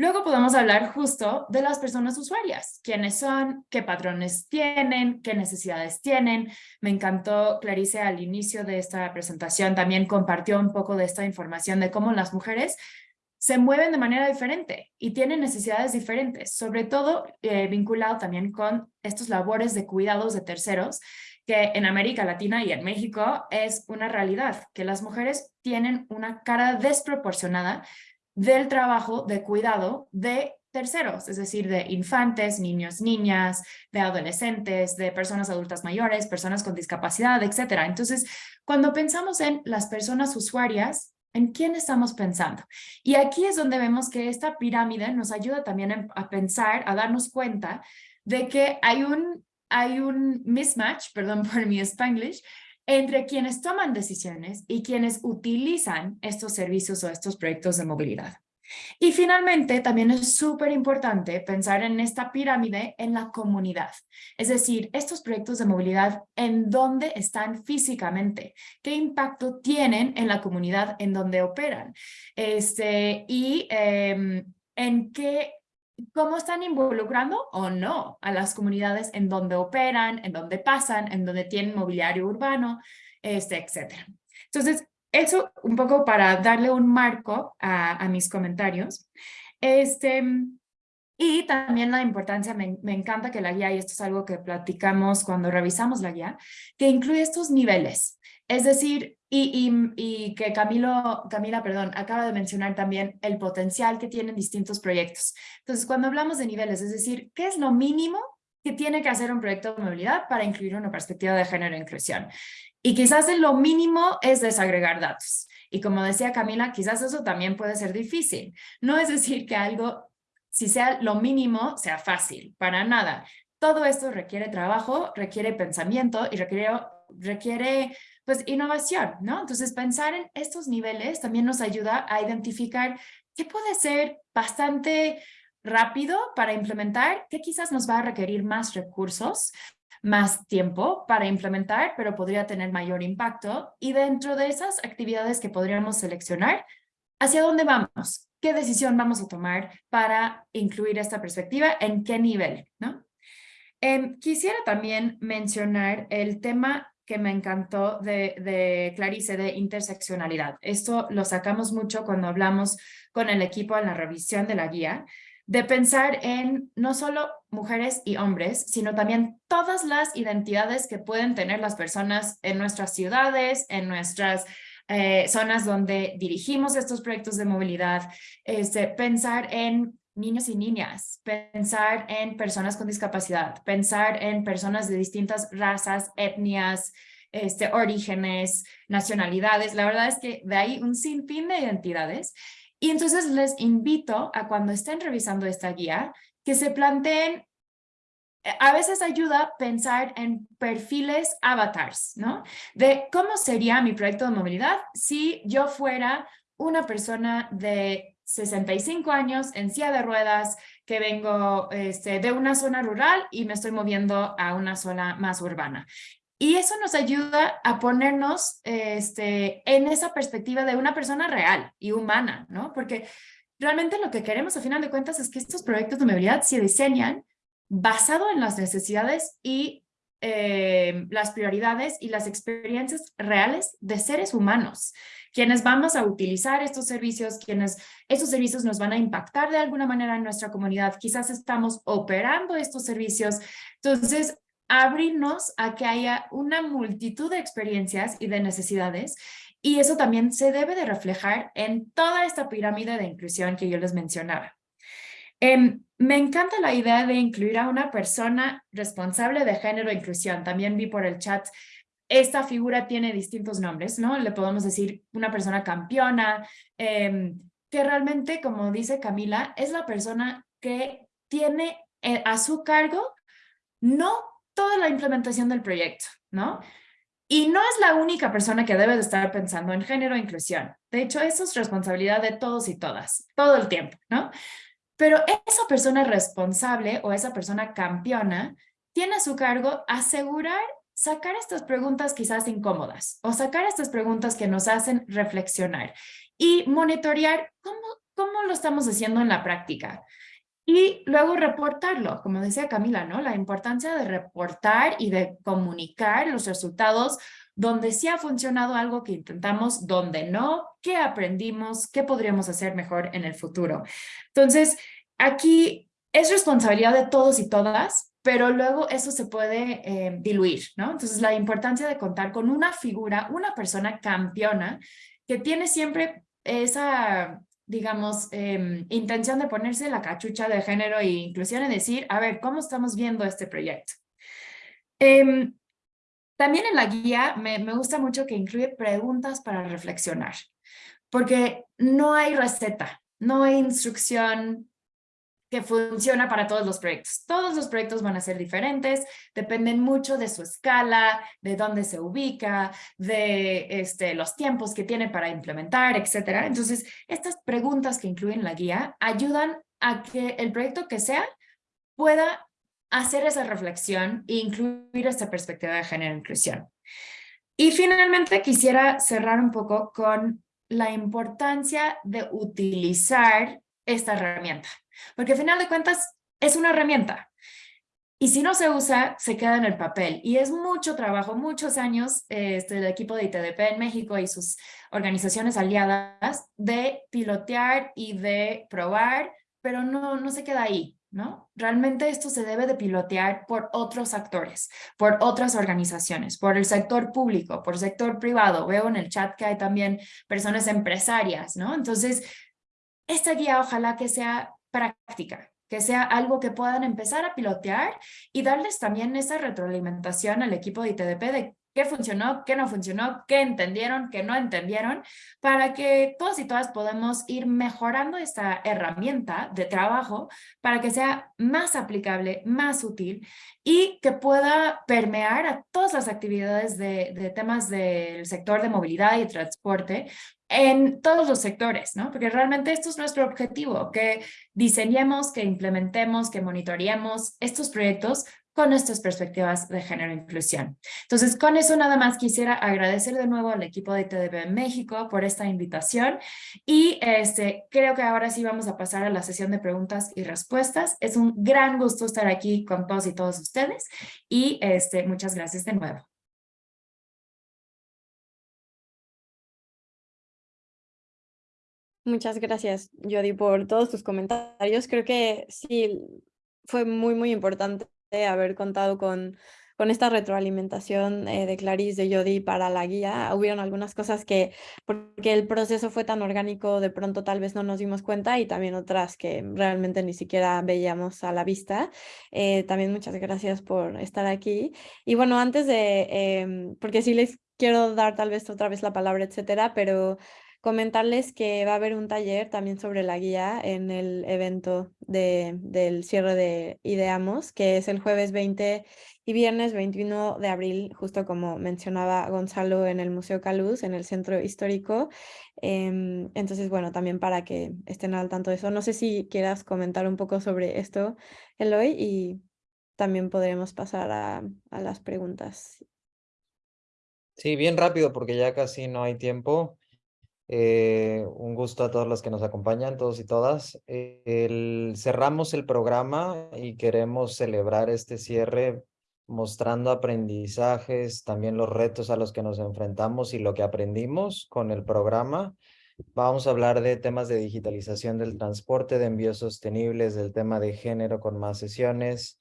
Luego podemos hablar justo de las personas usuarias, quiénes son, qué patrones tienen, qué necesidades tienen. Me encantó Clarice al inicio de esta presentación, también compartió un poco de esta información de cómo las mujeres se mueven de manera diferente y tienen necesidades diferentes, sobre todo eh, vinculado también con estos labores de cuidados de terceros, que en América Latina y en México es una realidad, que las mujeres tienen una cara desproporcionada del trabajo de cuidado de terceros, es decir, de infantes, niños, niñas, de adolescentes, de personas adultas mayores, personas con discapacidad, etcétera. Entonces, cuando pensamos en las personas usuarias, ¿en quién estamos pensando? Y aquí es donde vemos que esta pirámide nos ayuda también a pensar, a darnos cuenta de que hay un, hay un mismatch, perdón por mi spanglish, entre quienes toman decisiones y quienes utilizan estos servicios o estos proyectos de movilidad. Y finalmente, también es súper importante pensar en esta pirámide en la comunidad. Es decir, estos proyectos de movilidad, ¿en dónde están físicamente? ¿Qué impacto tienen en la comunidad en donde operan? Este, y em, en qué cómo están involucrando o no a las comunidades en donde operan, en donde pasan, en donde tienen mobiliario urbano, este, etc. Entonces, eso un poco para darle un marco a, mis comentarios. Este, y también la importancia, me, encanta que la guía, y esto es algo que platicamos cuando revisamos la guía, que incluye estos niveles. Es decir, y, que Camilo, Camila perdón, acaba de mencionar también el potencial que tienen distintos proyectos. Entonces, cuando hablamos de niveles, es decir, ¿qué es lo mínimo que tiene que hacer un proyecto de movilidad para incluir una perspectiva de género e inclusión? Y quizás lo mínimo es desagregar datos. Y como decía Camila, quizás eso también puede ser difícil. No es decir que algo, si sea lo mínimo, sea fácil, para nada. Todo esto requiere trabajo, requiere pensamiento y requiere, requiere pues innovación, ¿no? Entonces pensar en estos niveles también nos ayuda a identificar qué puede ser bastante rápido para implementar, qué quizás nos va a requerir más recursos, más tiempo para implementar, pero podría tener mayor impacto. Y dentro de esas actividades que podríamos seleccionar, ¿hacia dónde vamos? ¿Qué decisión vamos a tomar para incluir esta perspectiva? ¿En qué nivel? ¿no? Em, quisiera también mencionar el tema que me encantó de, Clarice de interseccionalidad. Esto lo sacamos mucho cuando hablamos con el equipo en la revisión de la guía, de pensar en no solo mujeres y hombres, sino también todas las identidades que pueden tener las personas en nuestras ciudades, en nuestras eh, zonas donde dirigimos estos proyectos de movilidad, este, pensar en niños y niñas, pensar en personas con discapacidad, pensar en personas de distintas razas, etnias, este, orígenes, nacionalidades. La verdad es que de ahí un sinfín de identidades y entonces les invito a cuando estén revisando esta guía, que se planteen, eh, a veces ayuda pensar en perfiles avatars, ¿no? De cómo sería mi proyecto de movilidad si yo fuera una persona de 65 años en silla de ruedas, que vengo este, de una zona rural y me estoy moviendo a una zona más urbana. Y eso nos ayuda a ponernos este, en esa perspectiva de una persona real y humana, ¿no? Porque realmente lo que queremos a final de cuentas es que estos proyectos de movilidad se diseñan basado en las necesidades y eh, las prioridades y las experiencias reales de seres humanos, quienes vamos a utilizar estos servicios, quienes estos servicios nos van a impactar de alguna manera en nuestra comunidad, quizás estamos operando estos servicios. Entonces, abrirnos a que haya una multitud de experiencias y de necesidades y eso también se debe de reflejar en toda esta pirámide de inclusión que yo les mencionaba. Em, me encanta la idea de incluir a una persona responsable de género e inclusión. También vi por el chat, esta figura tiene distintos nombres, ¿no? Le podemos decir una persona campeona, em, que realmente, como dice Camila, es la persona que tiene eh, a su cargo no toda la implementación del proyecto, ¿no? Y no es la única persona que debe de estar pensando en género e inclusión. De hecho, eso es responsabilidad de todos y todas, todo el tiempo, ¿no? Pero esa persona responsable o esa persona campeona tiene a su cargo asegurar sacar estas preguntas quizás incómodas o sacar estas preguntas que nos hacen reflexionar y monitorear cómo, cómo lo estamos haciendo en la práctica. Y luego reportarlo, como decía Camila, ¿no? La importancia de reportar y de comunicar los resultados donde sí ha funcionado algo que intentamos, donde no, qué aprendimos, qué podríamos hacer mejor en el futuro. Entonces, aquí es responsabilidad de todos y todas, pero luego eso se puede eh, diluir, ¿no? Entonces, la importancia de contar con una figura, una persona campeona que tiene siempre esa digamos, em, intención de ponerse la cachucha de género e inclusión y decir, a ver, ¿cómo estamos viendo este proyecto? Em, también en la guía me, me gusta mucho que incluye preguntas para reflexionar, porque no hay receta, no hay instrucción que funciona para todos los proyectos. Todos los proyectos van a ser diferentes, dependen mucho de su escala, de dónde se ubica, de este, los tiempos que tiene para implementar, etc. Entonces, estas preguntas que incluyen la guía ayudan a que el proyecto que sea pueda hacer esa reflexión e incluir esta perspectiva de género e inclusión. Y finalmente quisiera cerrar un poco con la importancia de utilizar esta herramienta. Porque al final de cuentas es una herramienta. Y si no se usa, se queda en el papel. Y es mucho trabajo, muchos años este, del equipo de ITDP en México y sus organizaciones aliadas de pilotear y de probar, pero no, no se queda ahí. ¿no? Realmente esto se debe de pilotear por otros actores, por otras organizaciones, por el sector público, por el sector privado. Veo en el chat que hay también personas empresarias, ¿no? Entonces, esta guía ojalá que sea práctica, que sea algo que puedan empezar a pilotear y darles también esa retroalimentación al equipo de ITDP de qué funcionó, qué no funcionó, qué entendieron, qué no entendieron, para que todos y todas podamos ir mejorando esta herramienta de trabajo para que sea más aplicable, más útil y que pueda permear a todas las actividades de, de temas del sector de movilidad y transporte en todos los sectores, ¿no? Porque realmente esto es nuestro objetivo, que diseñemos, que implementemos, que monitoreemos estos proyectos con estas perspectivas de género e inclusión. Entonces, con eso nada más quisiera agradecer de nuevo al equipo de TDB México por esta invitación y este, creo que ahora sí vamos a pasar a la sesión de preguntas y respuestas. Es un gran gusto estar aquí con todos y todos ustedes y este, muchas gracias de nuevo. Muchas gracias, Jody, por todos tus comentarios. Creo que sí, fue muy, muy importante haber contado con, con esta retroalimentación eh, de Clarice, de Jody para la guía. Hubieron algunas cosas que, porque el proceso fue tan orgánico, de pronto tal vez no nos dimos cuenta y también otras que realmente ni siquiera veíamos a la vista. Eh, también muchas gracias por estar aquí. Y bueno, antes de, em, porque sí les quiero dar tal vez otra vez la palabra, etcétera, pero Comentarles que va a haber un taller también sobre la guía en el evento de, del cierre de Ideamos, que es el jueves 20 y viernes 21 de abril, justo como mencionaba Gonzalo en el Museo Caluz, en el centro histórico. Em, entonces, bueno, también para que estén al tanto de eso. No sé si quieras comentar un poco sobre esto, Eloy, y también podremos pasar a, a las preguntas. Sí, bien rápido porque ya casi no hay tiempo. Eh, un gusto a todos los que nos acompañan, todos y todas. Cerramos el programa y queremos celebrar este cierre mostrando aprendizajes, también los retos a los que nos enfrentamos y lo que aprendimos con el programa. Vamos a hablar de temas de digitalización del transporte, de envíos sostenibles, del tema de género con más sesiones,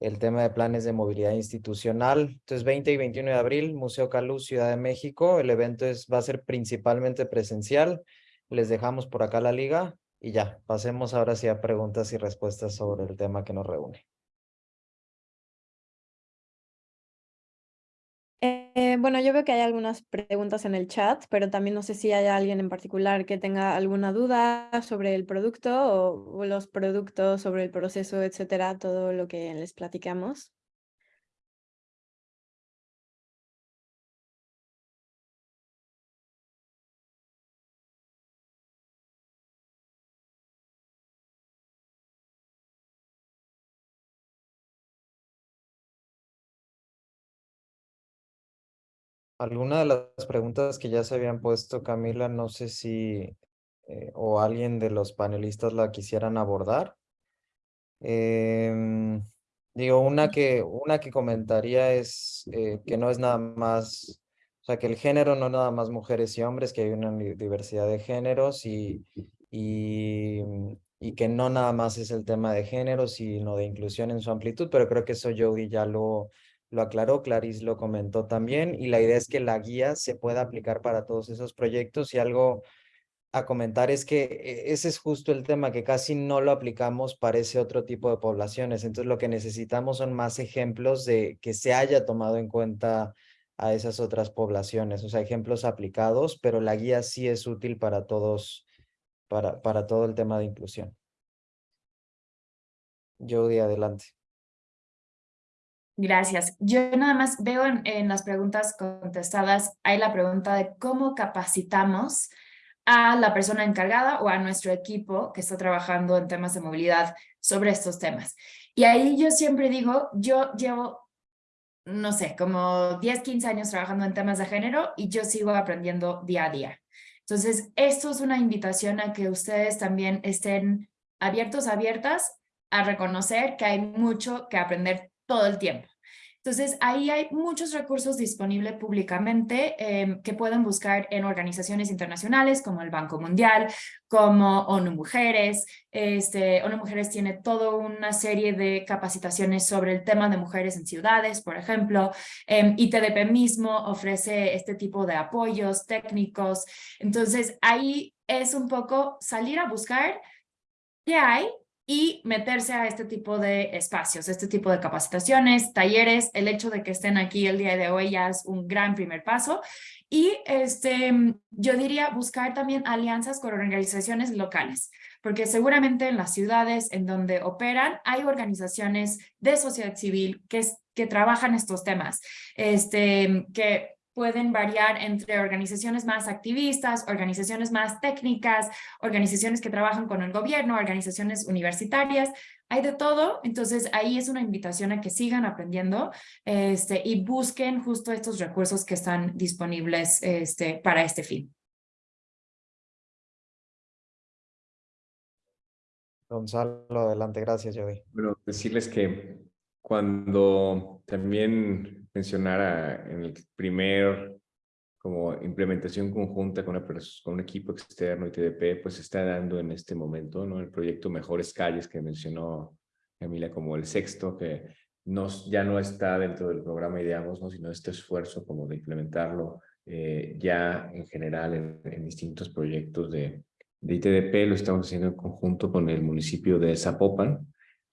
el tema de planes de movilidad institucional. Entonces, 20 y 21 de abril, Museo Calú, Ciudad de México. El evento es, va a ser principalmente presencial. Les dejamos por acá la liga y ya, pasemos ahora sí a preguntas y respuestas sobre el tema que nos reúne. Eh, bueno, yo veo que hay algunas preguntas en el chat, pero también no sé si hay alguien en particular que tenga alguna duda sobre el producto o, los productos, sobre el proceso, etcétera, todo lo que les platicamos. Alguna de las preguntas que ya se habían puesto, Camila, no sé si eh, o alguien de los panelistas la quisieran abordar. Em, digo, una que, una que comentaría es eh, que no es nada más, o sea, que el género no nada más mujeres y hombres, que hay una diversidad de géneros y, y, y que no nada más es el tema de género, sino de inclusión en su amplitud, pero creo que eso Jody ya lo, lo aclaró, Clarice lo comentó también, y la idea es que la guía se pueda aplicar para todos esos proyectos y algo, a comentar es que eh, ese es justo el tema, que casi no lo aplicamos para ese otro tipo de poblaciones. Entonces lo que necesitamos son más ejemplos de que se haya tomado en cuenta a esas otras poblaciones, o sea, ejemplos aplicados, pero la guía sí es útil para todos, para, para todo el tema de inclusión. Jody, adelante. Gracias. Yo nada más veo en, las preguntas contestadas, hay la pregunta de cómo capacitamos a la persona encargada o a nuestro equipo que está trabajando en temas de movilidad sobre estos temas. Y ahí yo siempre digo, yo llevo, no sé, como 10, 15 años trabajando en temas de género y yo sigo aprendiendo día a día. Entonces, esto es una invitación a que ustedes también estén abiertos, abiertas a reconocer que hay mucho que aprender todo el tiempo. Entonces, ahí hay muchos recursos disponibles públicamente em, que pueden buscar en organizaciones internacionales como el Banco Mundial, como ONU Mujeres. Este, ONU Mujeres tiene toda una serie de capacitaciones sobre el tema de mujeres en ciudades, por ejemplo. Eh, ITDP mismo ofrece este tipo de apoyos técnicos. Entonces, ahí es un poco salir a buscar qué hay y meterse a este tipo de espacios, este tipo de capacitaciones, talleres, el hecho de que estén aquí el día de hoy ya es un gran primer paso. Y este, yo diría buscar también alianzas con organizaciones locales, porque seguramente en las ciudades en donde operan hay organizaciones de sociedad civil que, que trabajan estos temas, este, que pueden variar entre organizaciones más activistas, organizaciones más técnicas, organizaciones que trabajan con el gobierno, organizaciones universitarias, hay de todo, entonces ahí es una invitación a que sigan aprendiendo este, y busquen justo estos recursos que están disponibles este, para este fin. Gonzalo, adelante, gracias, Joey. Bueno, decirles que cuando también mencionara en el primer como implementación conjunta con, con un equipo externo y TDP, pues está dando en este momento, ¿no? El proyecto Mejores Calles que mencionó Camila como el sexto, que nos, ya no está dentro del programa Ideamos, ¿no? Sino este esfuerzo como de implementarlo eh, ya en general en, en distintos proyectos de, de ITDP, lo estamos haciendo en conjunto con el municipio de Zapopan,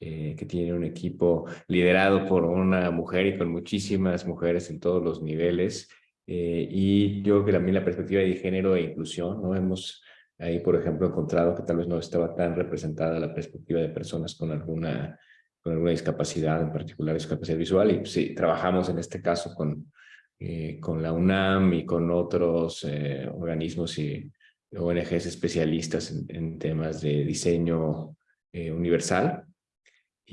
eh, que tiene un equipo liderado por una mujer y con muchísimas mujeres en todos los niveles. Eh, y yo creo que también la perspectiva de género e inclusión, ¿no? Hemos ahí, por ejemplo, encontrado que tal vez no estaba tan representada la perspectiva de personas con alguna, con alguna discapacidad, en particular discapacidad visual. Y sí, trabajamos en este caso con, eh, con la UNAM y con otros organismos y ONGs especialistas en, en temas de diseño universal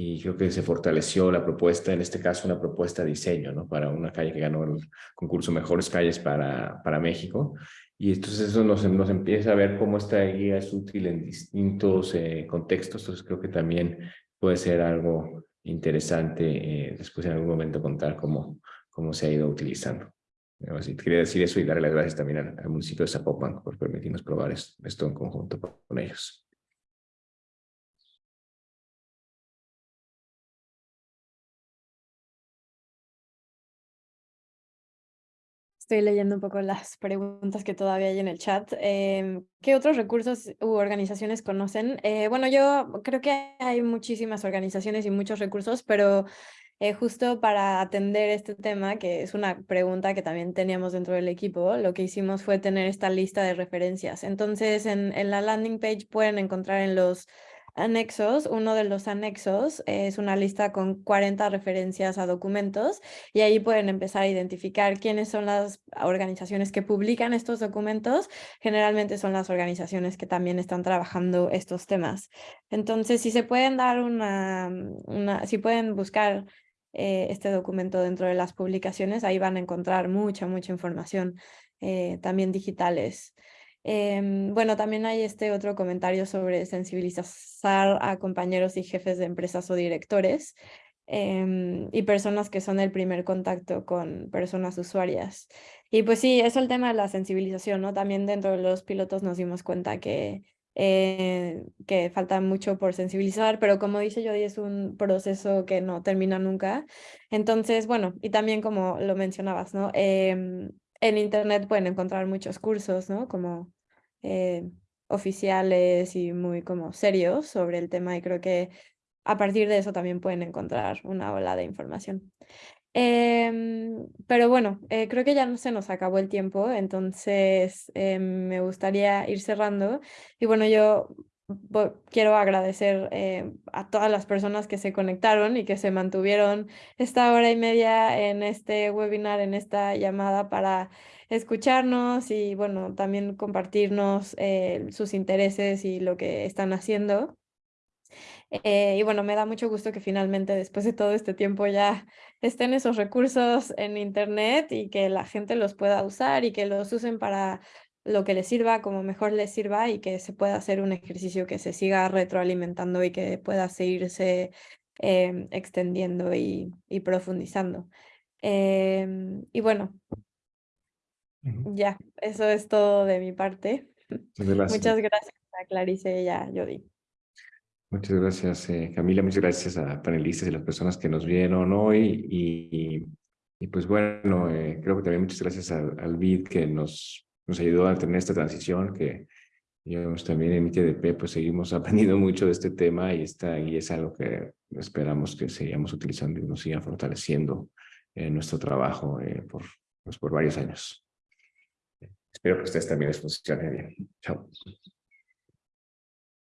y creo que se fortaleció la propuesta, en este caso una propuesta de diseño, ¿no? Para una calle que ganó el concurso Mejores Calles para, para México. Y entonces eso nos, nos empieza a ver cómo esta guía es útil en distintos eh, contextos, entonces creo que también puede ser algo interesante eh, después en algún momento contar cómo, cómo se ha ido utilizando. Así, quería decir eso y darle las gracias también al, municipio de Zapopan por permitirnos probar esto en conjunto con ellos. Estoy leyendo un poco las preguntas que todavía hay en el chat. Em, ¿Qué otros recursos u organizaciones conocen? Eh, bueno, yo creo que hay muchísimas organizaciones y muchos recursos, pero eh, justo para atender este tema, que es una pregunta que también teníamos dentro del equipo, lo que hicimos fue tener esta lista de referencias. Entonces, en, en la landing page pueden encontrar en los anexos. Uno de los anexos es una lista con 40 referencias a documentos y ahí pueden empezar a identificar quiénes son las organizaciones que publican estos documentos. Generalmente son las organizaciones que también están trabajando estos temas. Entonces, si se pueden dar una, si pueden buscar eh, este documento dentro de las publicaciones, ahí van a encontrar mucha, mucha información eh, también digitales. Em, bueno, también hay este otro comentario sobre sensibilizar a compañeros y jefes de empresas o directores em, y personas que son el primer contacto con personas usuarias. Y pues sí, eso el tema de la sensibilización, ¿no? También dentro de los pilotos nos dimos cuenta que, eh, que falta mucho por sensibilizar, pero como dice Jody, es un proceso que no termina nunca. Entonces, bueno, y también como lo mencionabas, ¿no? Em, en internet pueden encontrar muchos cursos, ¿no? Como eh, oficiales y muy como serios sobre el tema y creo que a partir de eso también pueden encontrar una ola de información. Em, pero bueno, eh, creo que ya no se nos acabó el tiempo, entonces em, me gustaría ir cerrando. Y bueno, yo quiero agradecer eh, a todas las personas que se conectaron y que se mantuvieron esta hora y media en este webinar, en esta llamada para escucharnos y bueno, también compartirnos eh, sus intereses y lo que están haciendo. Eh, y bueno, me da mucho gusto que finalmente después de todo este tiempo ya estén esos recursos en internet y que la gente los pueda usar y que los usen para lo que les sirva, como mejor les sirva y que se pueda hacer un ejercicio que se siga retroalimentando y que pueda seguirse em, extendiendo y, profundizando. Em, y bueno, ya, eso es todo de mi parte. Muchas gracias a Clarice y a Jody. Muchas gracias, eh, Camila. Muchas gracias a panelistas y las personas que nos vieron hoy. Y, y, pues bueno, eh, creo que también muchas gracias al, al BID que nos nos ayudó a tener esta transición que digamos, también en ITDP pues seguimos aprendiendo mucho de este tema y, está, y es algo que esperamos que sigamos utilizando y nos siga fortaleciendo en nuestro trabajo eh, por, pues, por varios años. Espero que ustedes también les funcione bien. Chao.